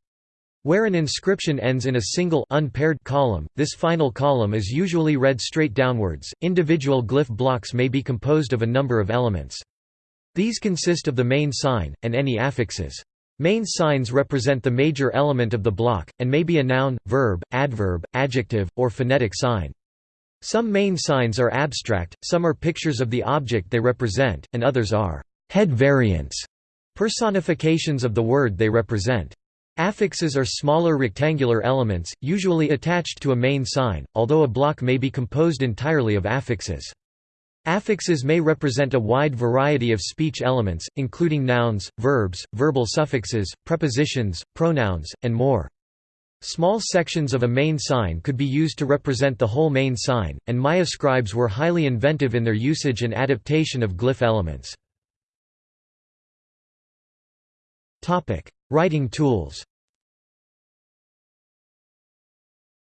Where an inscription ends in a single unpaired column, this final column is usually read straight downwards. Individual glyph blocks may be composed of a number of elements. These consist of the main sign, and any affixes. Main signs represent the major element of the block, and may be a noun, verb, adverb, adjective, or phonetic sign. Some main signs are abstract, some are pictures of the object they represent, and others are head variants, personifications of the word they represent. Affixes are smaller rectangular elements, usually attached to a main sign, although a block may be composed entirely of affixes. Affixes may represent a wide variety of speech elements, including nouns, verbs, verbal suffixes, prepositions, pronouns, and more. Small sections of a main sign could be used to represent the whole main sign, and Maya scribes were highly inventive in their usage and adaptation of glyph elements. Writing tools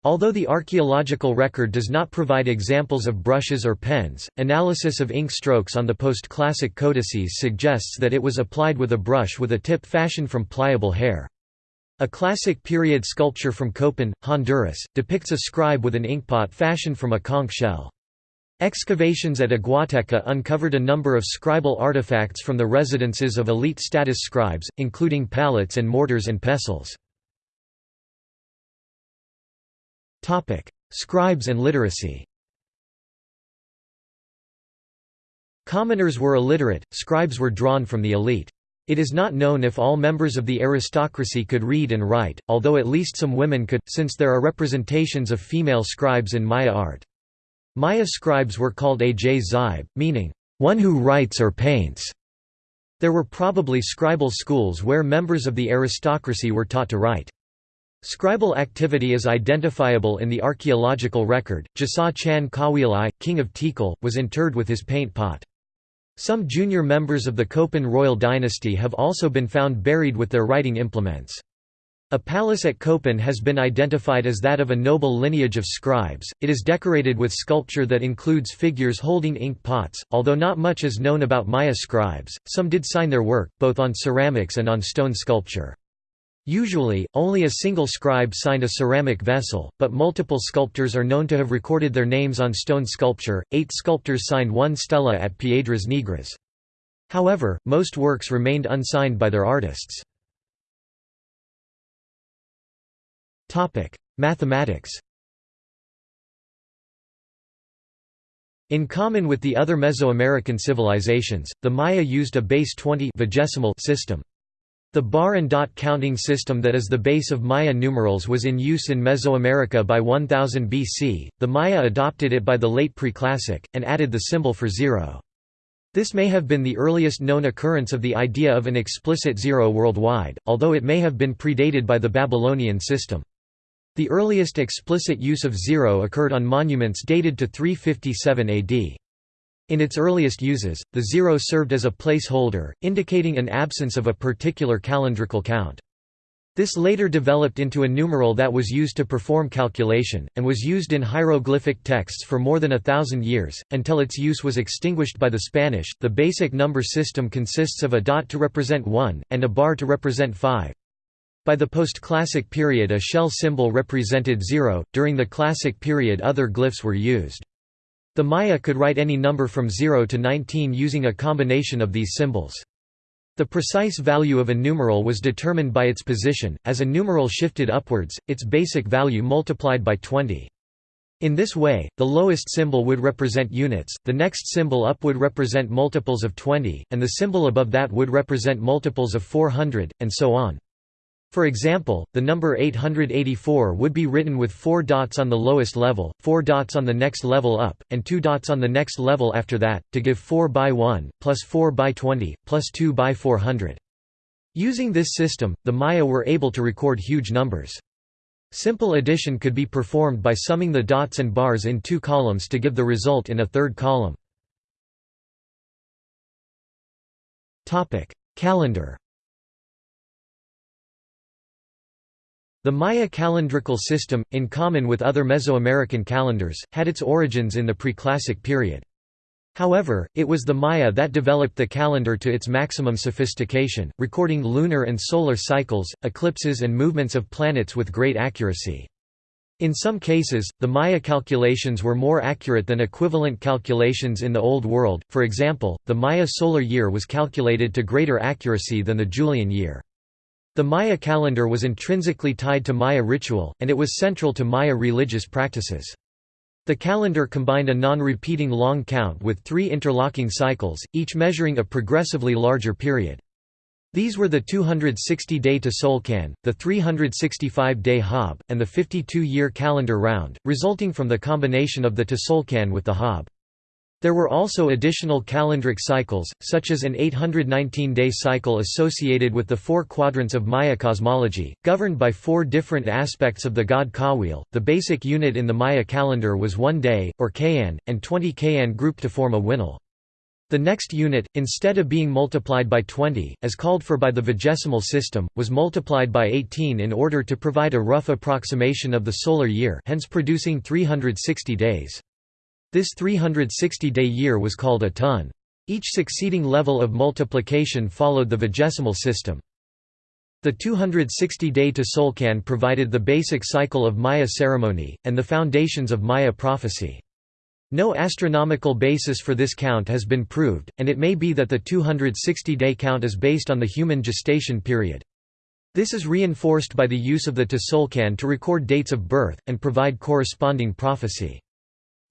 Although the archaeological record does not provide examples of brushes or pens, analysis of ink strokes on the post-classic codices suggests that it was applied with a brush with a tip fashioned from pliable hair. A classic period sculpture from Copan, Honduras, depicts a scribe with an inkpot fashioned from a conch shell. Excavations at Aguateca uncovered a number of scribal artifacts from the residences of elite status scribes, including palettes and mortars and pestles. Scribes and literacy. Commoners were illiterate, scribes were drawn from the elite. It is not known if all members of the aristocracy could read and write, although at least some women could, since there are representations of female scribes in Maya art. Maya scribes were called aj meaning, one who writes or paints. There were probably scribal schools where members of the aristocracy were taught to write. Scribal activity is identifiable in the archaeological record. Jasaw Chan K'awiil, king of Tikal, was interred with his paint pot. Some junior members of the Copan royal dynasty have also been found buried with their writing implements. A palace at Copan has been identified as that of a noble lineage of scribes. It is decorated with sculpture that includes figures holding ink pots. Although not much is known about Maya scribes, some did sign their work, both on ceramics and on stone sculpture. Usually, only a single scribe signed a ceramic vessel, but multiple sculptors are known to have recorded their names on stone sculpture. Eight sculptors signed one stela at Piedras Negras. However, most works remained unsigned by their artists. Mathematics In common with the other Mesoamerican civilizations, the Maya used a base 20 vigesimal system. The bar and dot counting system that is the base of Maya numerals was in use in Mesoamerica by 1000 BC. The Maya adopted it by the late Preclassic, and added the symbol for zero. This may have been the earliest known occurrence of the idea of an explicit zero worldwide, although it may have been predated by the Babylonian system. The earliest explicit use of zero occurred on monuments dated to 357 AD. In its earliest uses, the zero served as a placeholder, indicating an absence of a particular calendrical count. This later developed into a numeral that was used to perform calculation, and was used in hieroglyphic texts for more than a thousand years, until its use was extinguished by the Spanish. The basic number system consists of a dot to represent 1, and a bar to represent 5. By the post-classic period a shell symbol represented zero, during the classic period other glyphs were used. The Maya could write any number from 0 to 19 using a combination of these symbols. The precise value of a numeral was determined by its position, as a numeral shifted upwards, its basic value multiplied by 20. In this way, the lowest symbol would represent units, the next symbol up would represent multiples of 20, and the symbol above that would represent multiples of 400, and so on. For example, the number 884 would be written with four dots on the lowest level, four dots on the next level up, and two dots on the next level after that, to give 4 by 1, plus 4 by 20, plus 2 by 400. Using this system, the Maya were able to record huge numbers. Simple addition could be performed by summing the dots and bars in two columns to give the result in a third column. Calendar The Maya calendrical system, in common with other Mesoamerican calendars, had its origins in the preclassic period. However, it was the Maya that developed the calendar to its maximum sophistication, recording lunar and solar cycles, eclipses and movements of planets with great accuracy. In some cases, the Maya calculations were more accurate than equivalent calculations in the Old World, for example, the Maya solar year was calculated to greater accuracy than the Julian year. The Maya calendar was intrinsically tied to Maya ritual, and it was central to Maya religious practices. The calendar combined a non-repeating long count with three interlocking cycles, each measuring a progressively larger period. These were the 260-day to Tzolk'in, the 365-day Hab, and the 52-year calendar round, resulting from the combination of the to Tzolk'in with the Hab. There were also additional calendric cycles, such as an 819-day cycle associated with the four quadrants of Maya cosmology, governed by four different aspects of the god K'awiil. The basic unit in the Maya calendar was one day, or kayan, and 20 kayan grouped to form a winal. The next unit, instead of being multiplied by 20, as called for by the vigesimal system, was multiplied by 18 in order to provide a rough approximation of the solar year hence producing 360 days. This 360-day year was called a ton. Each succeeding level of multiplication followed the vigesimal system. The 260-day Tzolk'in provided the basic cycle of Maya ceremony, and the foundations of Maya prophecy. No astronomical basis for this count has been proved, and it may be that the 260-day count is based on the human gestation period. This is reinforced by the use of the Tzolk'in to record dates of birth, and provide corresponding prophecy.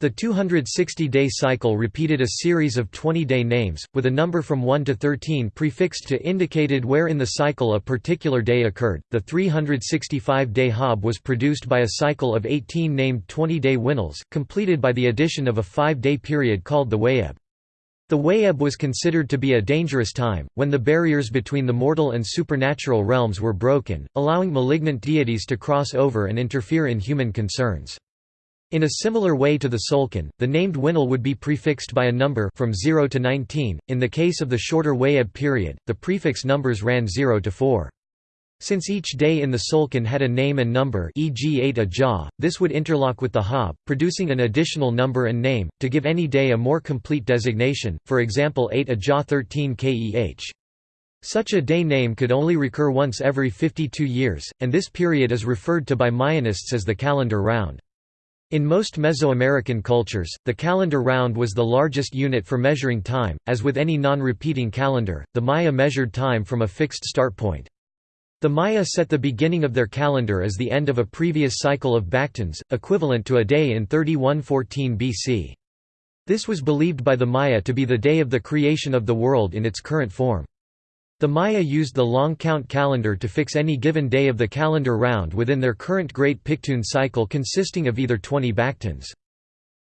The 260-day cycle repeated a series of 20-day names, with a number from 1 to 13 prefixed to indicated where in the cycle a particular day occurred. The 365-day Hab was produced by a cycle of 18 named 20-day winals, completed by the addition of a five-day period called the Wayeb. The Wayeb was considered to be a dangerous time, when the barriers between the mortal and supernatural realms were broken, allowing malignant deities to cross over and interfere in human concerns. In a similar way to the Tzolk'in, the named winal would be prefixed by a number from 0 to 19. In the case of the shorter Wayeb period, the prefix numbers ran 0 to 4. Since each day in the Tzolk'in had a name and number e.g. 8 Ajaw, this would interlock with the Hab, producing an additional number and name, to give any day a more complete designation, for example 8 Ajaw 13 Keh. Such a day name could only recur once every 52 years, and this period is referred to by Mayanists as the calendar round. In most Mesoamerican cultures, the calendar round was the largest unit for measuring time. As with any non-repeating calendar, the Maya measured time from a fixed start point. The Maya set the beginning of their calendar as the end of a previous cycle of Bak'tuns, equivalent to a day in 3114 BC. This was believed by the Maya to be the day of the creation of the world in its current form. The Maya used the long count calendar to fix any given day of the calendar round within their current Great Piktun cycle consisting of either 20 Bak'tuns.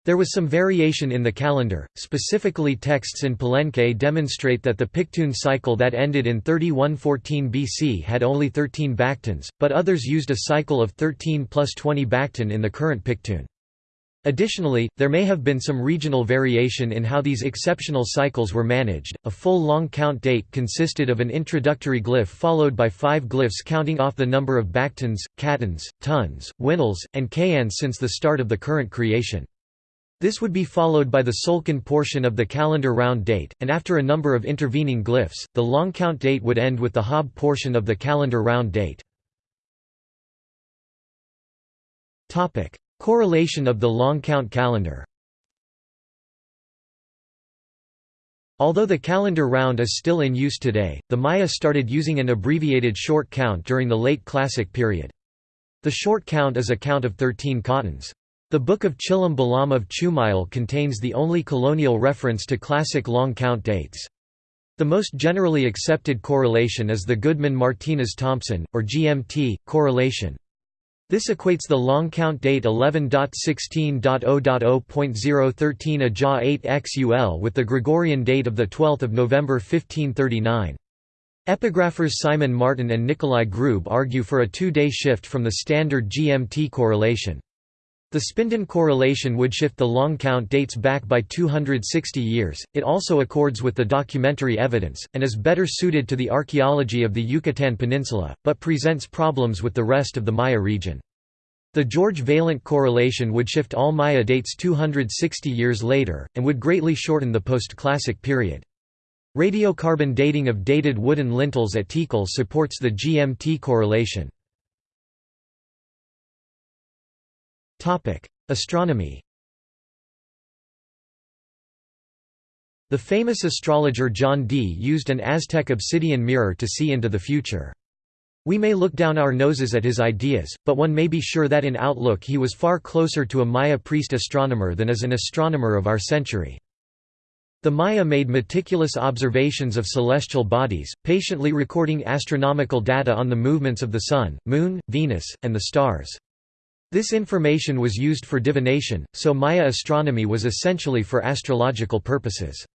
There was some variation in the calendar, specifically texts in Palenque demonstrate that the Piktun cycle that ended in 3114 BC had only 13 Bak'tuns, but others used a cycle of 13 plus 20 Bak'tun in the current Piktun. Additionally, there may have been some regional variation in how these exceptional cycles were managed. A full long count date consisted of an introductory glyph followed by five glyphs counting off the number of Bak'tuns, K'atuns, Tons, Winals, and Kayans since the start of the current creation. This would be followed by the Tzolk'in portion of the calendar round date, and after a number of intervening glyphs, the long count date would end with the Haab' portion of the calendar round date. Correlation of the long count calendar Although the calendar round is still in use today, the Maya started using an abbreviated short count during the late Classic period. The short count is a count of 13 k'atuns. The Book of Chilam Balam of Chumayel contains the only colonial reference to classic long count dates. The most generally accepted correlation is the Goodman-Martinez-Thompson, or GMT, correlation. This equates the long count date 11.16.0.0.013 Ajaw 8 XUL with the Gregorian date of 12 November 1539. Epigraphers Simon Martin and Nikolai Grube argue for a two-day shift from the standard GMT correlation. The Spinden correlation would shift the long count dates back by 260 years, it also accords with the documentary evidence, and is better suited to the archaeology of the Yucatan Peninsula, but presents problems with the rest of the Maya region. The George Vaillant correlation would shift all Maya dates 260 years later, and would greatly shorten the post-classic period. Radiocarbon dating of dated wooden lintels at Tikal supports the GMT correlation. Astronomy The famous astrologer John Dee used an Aztec obsidian mirror to see into the future. We may look down our noses at his ideas, but one may be sure that in outlook he was far closer to a Maya priest astronomer than as an astronomer of our century. The Maya made meticulous observations of celestial bodies, patiently recording astronomical data on the movements of the Sun, Moon, Venus, and the stars. This information was used for divination, so Maya astronomy was essentially for astrological purposes.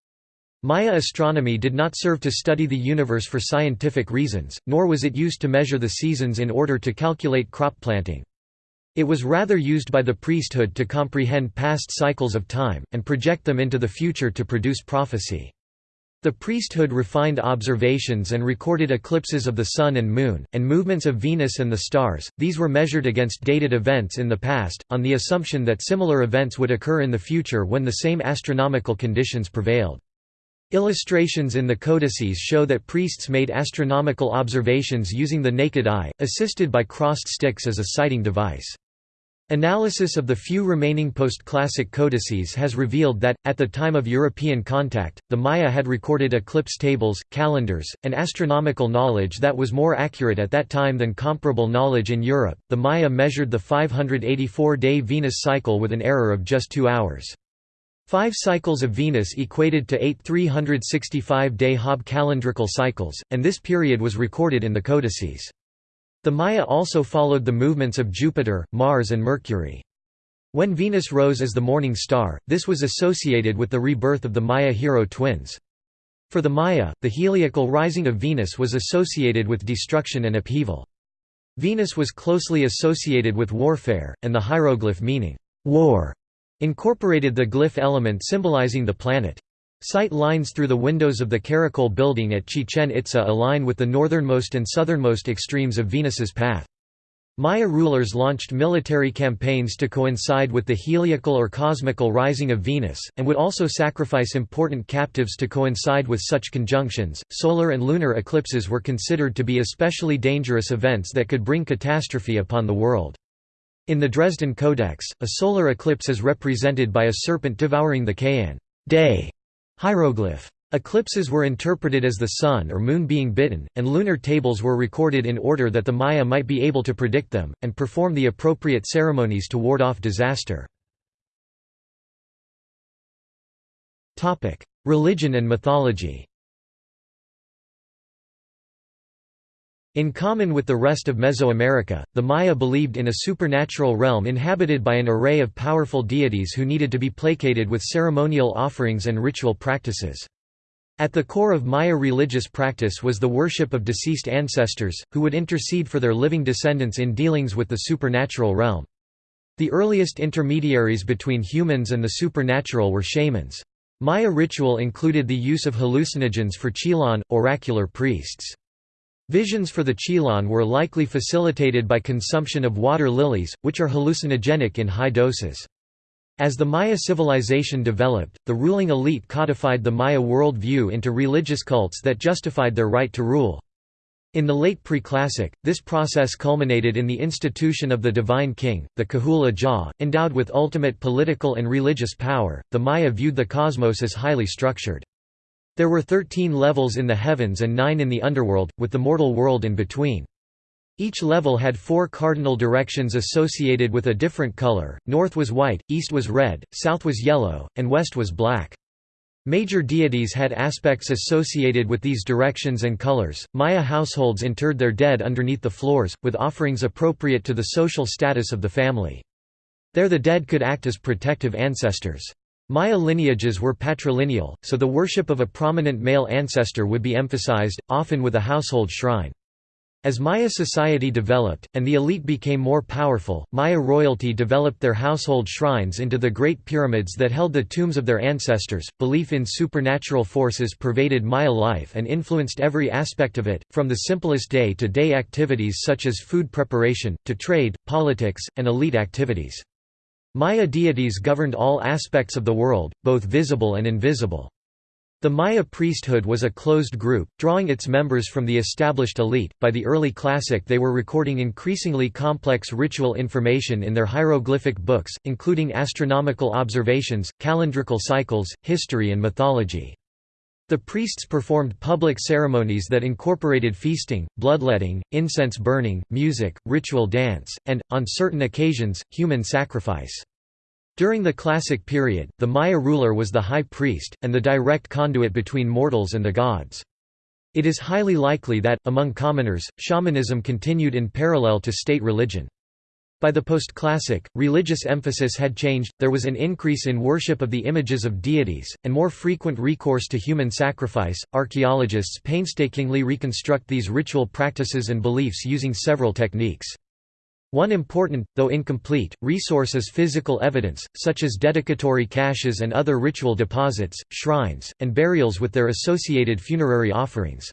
Maya astronomy did not serve to study the universe for scientific reasons, nor was it used to measure the seasons in order to calculate crop planting. It was rather used by the priesthood to comprehend past cycles of time, and project them into the future to produce prophecy. The priesthood refined observations and recorded eclipses of the Sun and Moon, and movements of Venus and the stars, these were measured against dated events in the past, on the assumption that similar events would occur in the future when the same astronomical conditions prevailed. Illustrations in the codices show that priests made astronomical observations using the naked eye, assisted by crossed sticks as a sighting device. Analysis of the few remaining post-classic codices has revealed that, at the time of European contact, the Maya had recorded eclipse tables, calendars, and astronomical knowledge that was more accurate at that time than comparable knowledge in Europe. The Maya measured the 584-day Venus cycle with an error of just two hours. Five cycles of Venus equated to eight 365-day Hab calendrical cycles, and this period was recorded in the codices. The Maya also followed the movements of Jupiter, Mars and Mercury. When Venus rose as the morning star, this was associated with the rebirth of the Maya hero twins. For the Maya, the heliacal rising of Venus was associated with destruction and upheaval. Venus was closely associated with warfare, and the hieroglyph meaning, war, incorporated the glyph element symbolizing the planet. Sight lines through the windows of the Caracol building at Chichen Itza align with the northernmost and southernmost extremes of Venus's path. Maya rulers launched military campaigns to coincide with the heliacal or cosmical rising of Venus, and would also sacrifice important captives to coincide with such conjunctions. Solar and lunar eclipses were considered to be especially dangerous events that could bring catastrophe upon the world. In the Dresden Codex, a solar eclipse is represented by a serpent devouring the Kayan day hieroglyph. Eclipses were interpreted as the sun or moon being bitten, and lunar tables were recorded in order that the Maya might be able to predict them, and perform the appropriate ceremonies to ward off disaster. Religion and mythology In common with the rest of Mesoamerica, the Maya believed in a supernatural realm inhabited by an array of powerful deities who needed to be placated with ceremonial offerings and ritual practices. At the core of Maya religious practice was the worship of deceased ancestors, who would intercede for their living descendants in dealings with the supernatural realm. The earliest intermediaries between humans and the supernatural were shamans. Maya ritual included the use of hallucinogens for chilan, oracular priests. Visions for the chilan were likely facilitated by consumption of water lilies, which are hallucinogenic in high doses. As the Maya civilization developed, the ruling elite codified the Maya world view into religious cults that justified their right to rule. In the late pre-classic, this process culminated in the institution of the divine king, the K'uhul Ajaw, endowed with ultimate political and religious power. The Maya viewed the cosmos as highly structured. There were thirteen levels in the heavens and nine in the underworld, with the mortal world in between. Each level had four cardinal directions associated with a different color, north was white, east was red, south was yellow, and west was black. Major deities had aspects associated with these directions and colors. Maya households interred their dead underneath the floors, with offerings appropriate to the social status of the family. There the dead could act as protective ancestors. Maya lineages were patrilineal, so the worship of a prominent male ancestor would be emphasized, often with a household shrine. As Maya society developed, and the elite became more powerful, Maya royalty developed their household shrines into the Great Pyramids that held the tombs of their ancestors. Belief in supernatural forces pervaded Maya life and influenced every aspect of it, from the simplest day to day activities such as food preparation, to trade, politics, and elite activities. Maya deities governed all aspects of the world, both visible and invisible. The Maya priesthood was a closed group, drawing its members from the established elite. By the early classic, they were recording increasingly complex ritual information in their hieroglyphic books, including astronomical observations, calendrical cycles, history, and mythology. The priests performed public ceremonies that incorporated feasting, bloodletting, incense burning, music, ritual dance, and, on certain occasions, human sacrifice. During the Classic period, the Maya ruler was the high priest, and the direct conduit between mortals and the gods. It is highly likely that, among commoners, shamanism continued in parallel to state religion. By the post-classic, religious emphasis had changed, there was an increase in worship of the images of deities, and more frequent recourse to human sacrifice. Archaeologists painstakingly reconstruct these ritual practices and beliefs using several techniques. One important, though incomplete, resource is physical evidence, such as dedicatory caches and other ritual deposits, shrines, and burials with their associated funerary offerings.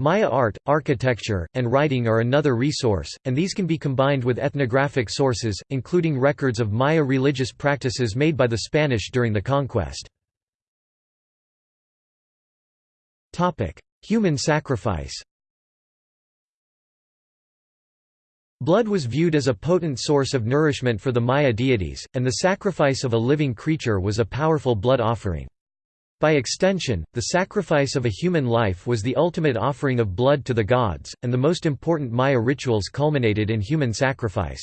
Maya art, architecture, and writing are another resource, and these can be combined with ethnographic sources, including records of Maya religious practices made by the Spanish during the conquest. Human sacrifice Blood was viewed as a potent source of nourishment for the Maya deities, and the sacrifice of a living creature was a powerful blood offering. By extension, the sacrifice of a human life was the ultimate offering of blood to the gods, and the most important Maya rituals culminated in human sacrifice.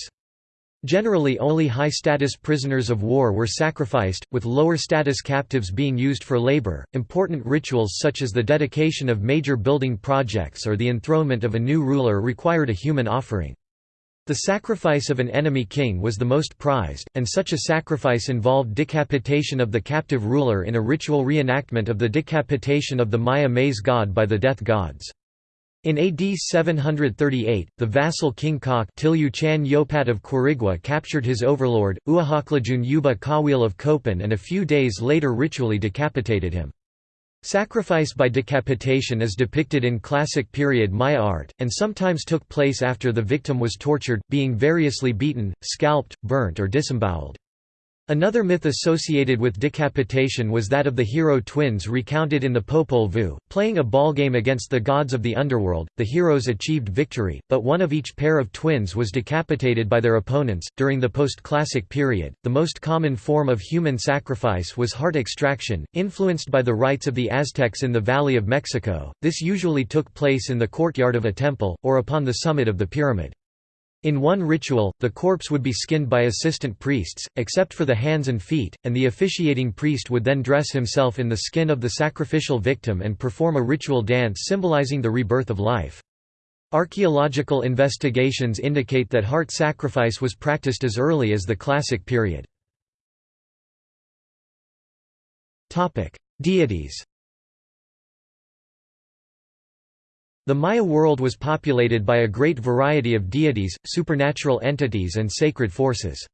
Generally only high-status prisoners of war were sacrificed, with lower-status captives being used for labor. Important rituals such as the dedication of major building projects or the enthronement of a new ruler required a human offering. The sacrifice of an enemy king was the most prized, and such a sacrifice involved decapitation of the captive ruler in a ritual reenactment of the decapitation of the Maya maize god by the death gods. In AD 738, the vassal King K'ak' Tiliw Chan Yopaat of Quirigua captured his overlord, Uaxaclajuun Ub'aah K'awiil of Copan and a few days later ritually decapitated him. Sacrifice by decapitation is depicted in classic period Maya art, and sometimes took place after the victim was tortured, being variously beaten, scalped, burnt or disemboweled. Another myth associated with decapitation was that of the hero twins recounted in the Popol Vuh. Playing a ballgame against the gods of the underworld, the heroes achieved victory, but one of each pair of twins was decapitated by their opponents. During the post classic period, the most common form of human sacrifice was heart extraction, influenced by the rites of the Aztecs in the Valley of Mexico. This usually took place in the courtyard of a temple, or upon the summit of the pyramid. In one ritual, the corpse would be skinned by assistant priests, except for the hands and feet, and the officiating priest would then dress himself in the skin of the sacrificial victim and perform a ritual dance symbolizing the rebirth of life. Archaeological investigations indicate that heart sacrifice was practiced as early as the Classic period. Deities The Maya world was populated by a great variety of deities, supernatural entities and sacred forces.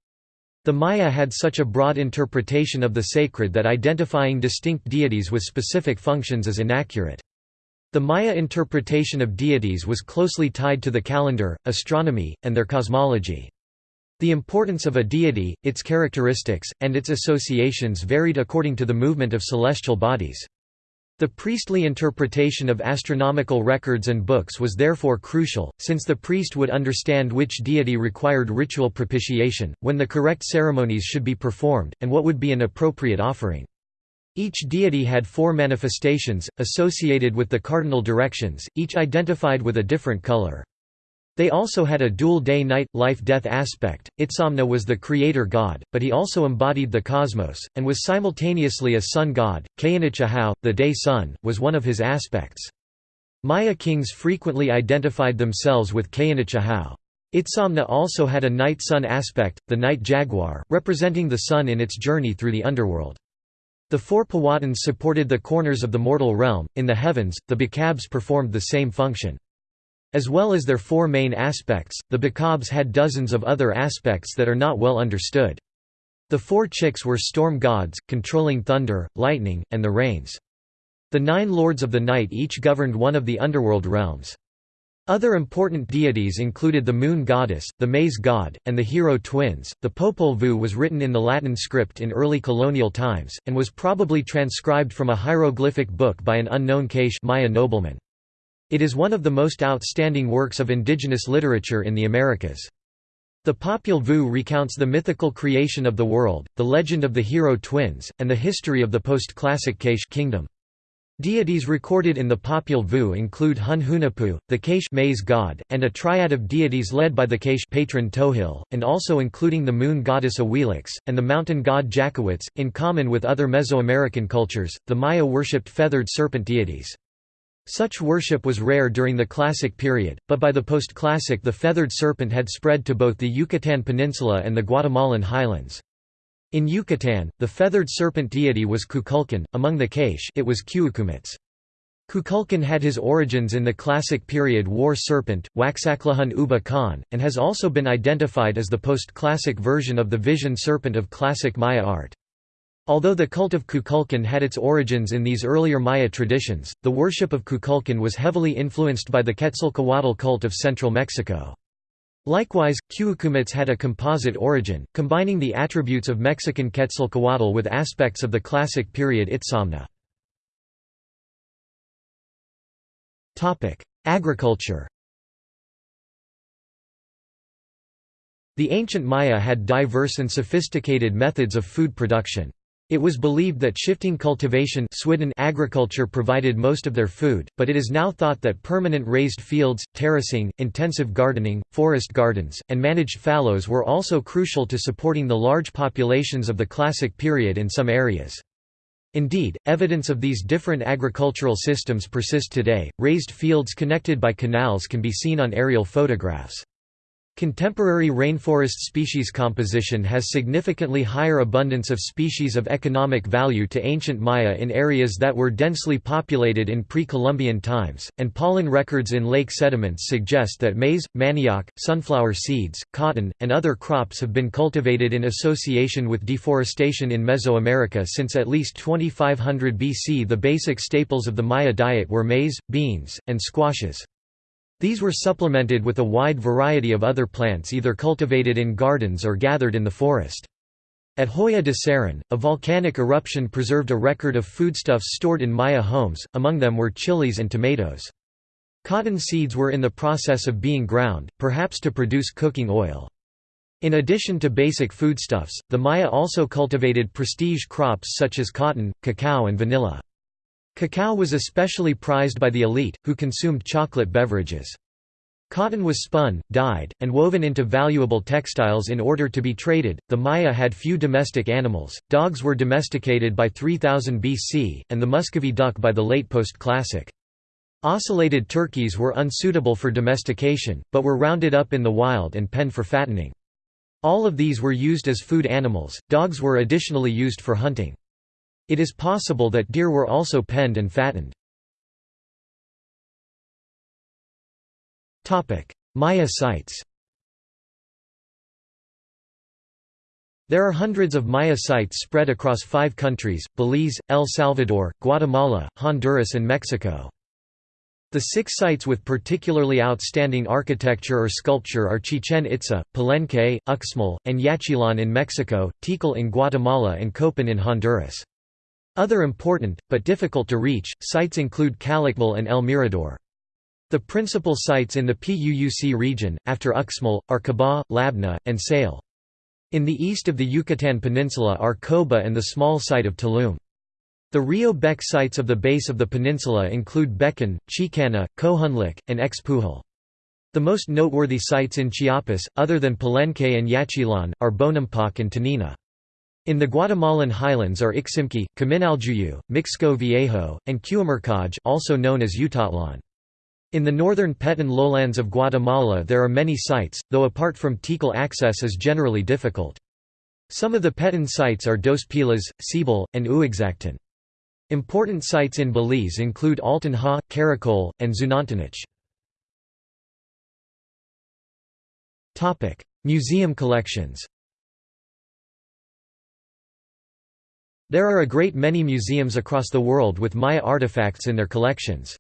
The Maya had such a broad interpretation of the sacred that identifying distinct deities with specific functions is inaccurate. The Maya interpretation of deities was closely tied to the calendar, astronomy, and their cosmology. The importance of a deity, its characteristics, and its associations varied according to the movement of celestial bodies. The priestly interpretation of astronomical records and books was therefore crucial, since the priest would understand which deity required ritual propitiation, when the correct ceremonies should be performed, and what would be an appropriate offering. Each deity had four manifestations, associated with the cardinal directions, each identified with a different color. They also had a dual day-night, life-death aspect. Itzamna was the creator god, but he also embodied the cosmos, and was simultaneously a sun god. K'inich Ajau, the day sun, was one of his aspects. Maya kings frequently identified themselves with K'inich Ajau. Itzamna also had a night sun aspect, the night jaguar, representing the sun in its journey through the underworld. The four Pawatuns supported the corners of the mortal realm. In the heavens, the Bakabs performed the same function. As well as their four main aspects, the Bakabs had dozens of other aspects that are not well understood. The four Chaacs were storm gods, controlling thunder, lightning, and the rains. The nine lords of the night each governed one of the underworld realms. Other important deities included the moon goddess, the maize god, and the hero twins. The Popol Vuh was written in the Latin script in early colonial times, and was probably transcribed from a hieroglyphic book by an unknown K'iche' Maya nobleman. It is one of the most outstanding works of indigenous literature in the Americas. The Popol Vuh recounts the mythical creation of the world, the legend of the hero twins, and the history of the post-classic K'iche' kingdom. Deities recorded in the Popol Vuh include Hun Hunahpu, the K'iche' maize god, and a triad of deities led by the K'iche' patron Tohil, and also including the moon goddess Awilix, and the mountain god Jacawitz. In common with other Mesoamerican cultures, the Maya worshipped feathered serpent deities. Such worship was rare during the Classic period, but by the post-Classic the feathered serpent had spread to both the Yucatan Peninsula and the Guatemalan highlands. In Yucatan, the feathered serpent deity was Kukulkan, among the K'iche' it was Q'uq'umatz. Kukulkan had his origins in the Classic period war serpent, Waxaklahun Ubah Kan, and has also been identified as the post-Classic version of the vision serpent of classic Maya art. Although the cult of Kukulkan had its origins in these earlier Maya traditions, the worship of Kukulkan was heavily influenced by the Quetzalcoatl cult of central Mexico. Likewise, Q'uq'umatz had a composite origin, combining the attributes of Mexican Quetzalcoatl with aspects of the classic period Itzamna. Agriculture The ancient Maya had diverse and sophisticated methods of food production. It was believed that shifting cultivation agriculture provided most of their food, but it is now thought that permanent raised fields, terracing, intensive gardening, forest gardens, and managed fallows were also crucial to supporting the large populations of the Classic period in some areas. Indeed, evidence of these different agricultural systems persist today. Raised fields connected by canals can be seen on aerial photographs. Contemporary rainforest species composition has significantly higher abundance of species of economic value to ancient Maya in areas that were densely populated in pre-Columbian times, and pollen records in lake sediments suggest that maize, manioc, sunflower seeds, cotton, and other crops have been cultivated in association with deforestation in Mesoamerica since at least 2500 BC. The basic staples of the Maya diet were maize, beans, and squashes. These were supplemented with a wide variety of other plants either cultivated in gardens or gathered in the forest. At Joya de Cerén, a volcanic eruption preserved a record of foodstuffs stored in Maya homes, among them were chilies and tomatoes. Cotton seeds were in the process of being ground, perhaps to produce cooking oil. In addition to basic foodstuffs, the Maya also cultivated prestige crops such as cotton, cacao and vanilla. Cacao was especially prized by the elite, who consumed chocolate beverages. Cotton was spun, dyed, and woven into valuable textiles in order to be traded. The Maya had few domestic animals. Dogs were domesticated by 3000 BC, and the Muscovy duck by the late post classic. Ocellated turkeys were unsuitable for domestication, but were rounded up in the wild and penned for fattening. All of these were used as food animals, dogs were additionally used for hunting. It is possible that deer were also penned and fattened. Maya sites There are hundreds of Maya sites spread across five countries, Belize, El Salvador, Guatemala, Honduras and Mexico. The six sites with particularly outstanding architecture or sculpture are Chichen Itza, Palenque, Uxmal, and Yaxchilan in Mexico, Tikal in Guatemala and Copan in Honduras. Other important, but difficult to reach, sites include Calakmul and El Mirador. The principal sites in the PUUC region, after Uxmal, are Kabah, Labna, and Sayil. In the east of the Yucatan Peninsula are Coba and the small site of Tulum. The Rio Bec sites of the base of the peninsula include Becan, Chicanná, Kohunlich, and Xpuhil. The most noteworthy sites in Chiapas, other than Palenque and Yaxchilan, are Bonampak and Toniná. In the Guatemalan highlands are Iximche, Kaminaljuyu, Mixco Viejo, and Q'umarkaj also known as Utatlan. In the northern Petén lowlands of Guatemala there are many sites, though apart from Tikal access is generally difficult. Some of the Petén sites are Dos Pilas, Seibal, and Uaxactun. Important sites in Belize include Altun Ha, Caracol, and Xunantunich. Museum collections There are a great many museums across the world with Maya artifacts in their collections.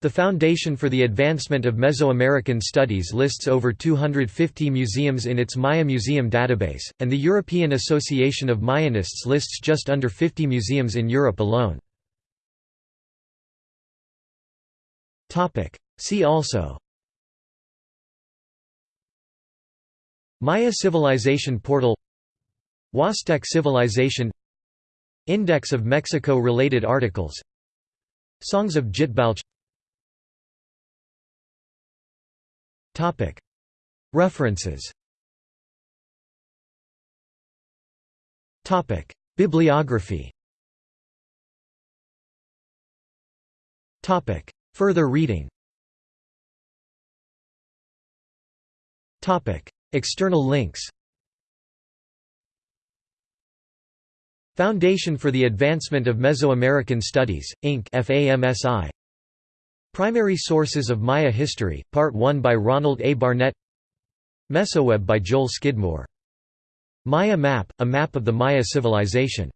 The Foundation for the Advancement of Mesoamerican Studies lists over 250 museums in its Maya Museum database, and the European Association of Mayanists lists just under 50 museums in Europe alone. See also Maya Civilization Portal Huastec Civilization Index of Mexico-related articles. Songs of Dzitbalche. References. Bibliography. Further reading. External links Foundation for the Advancement of Mesoamerican Studies, Inc. FAMSI Primary Sources of Maya History, Part 1 by Ronald A. Barnett Mesoweb by Joel Skidmore. Maya Map, a map of the Maya civilization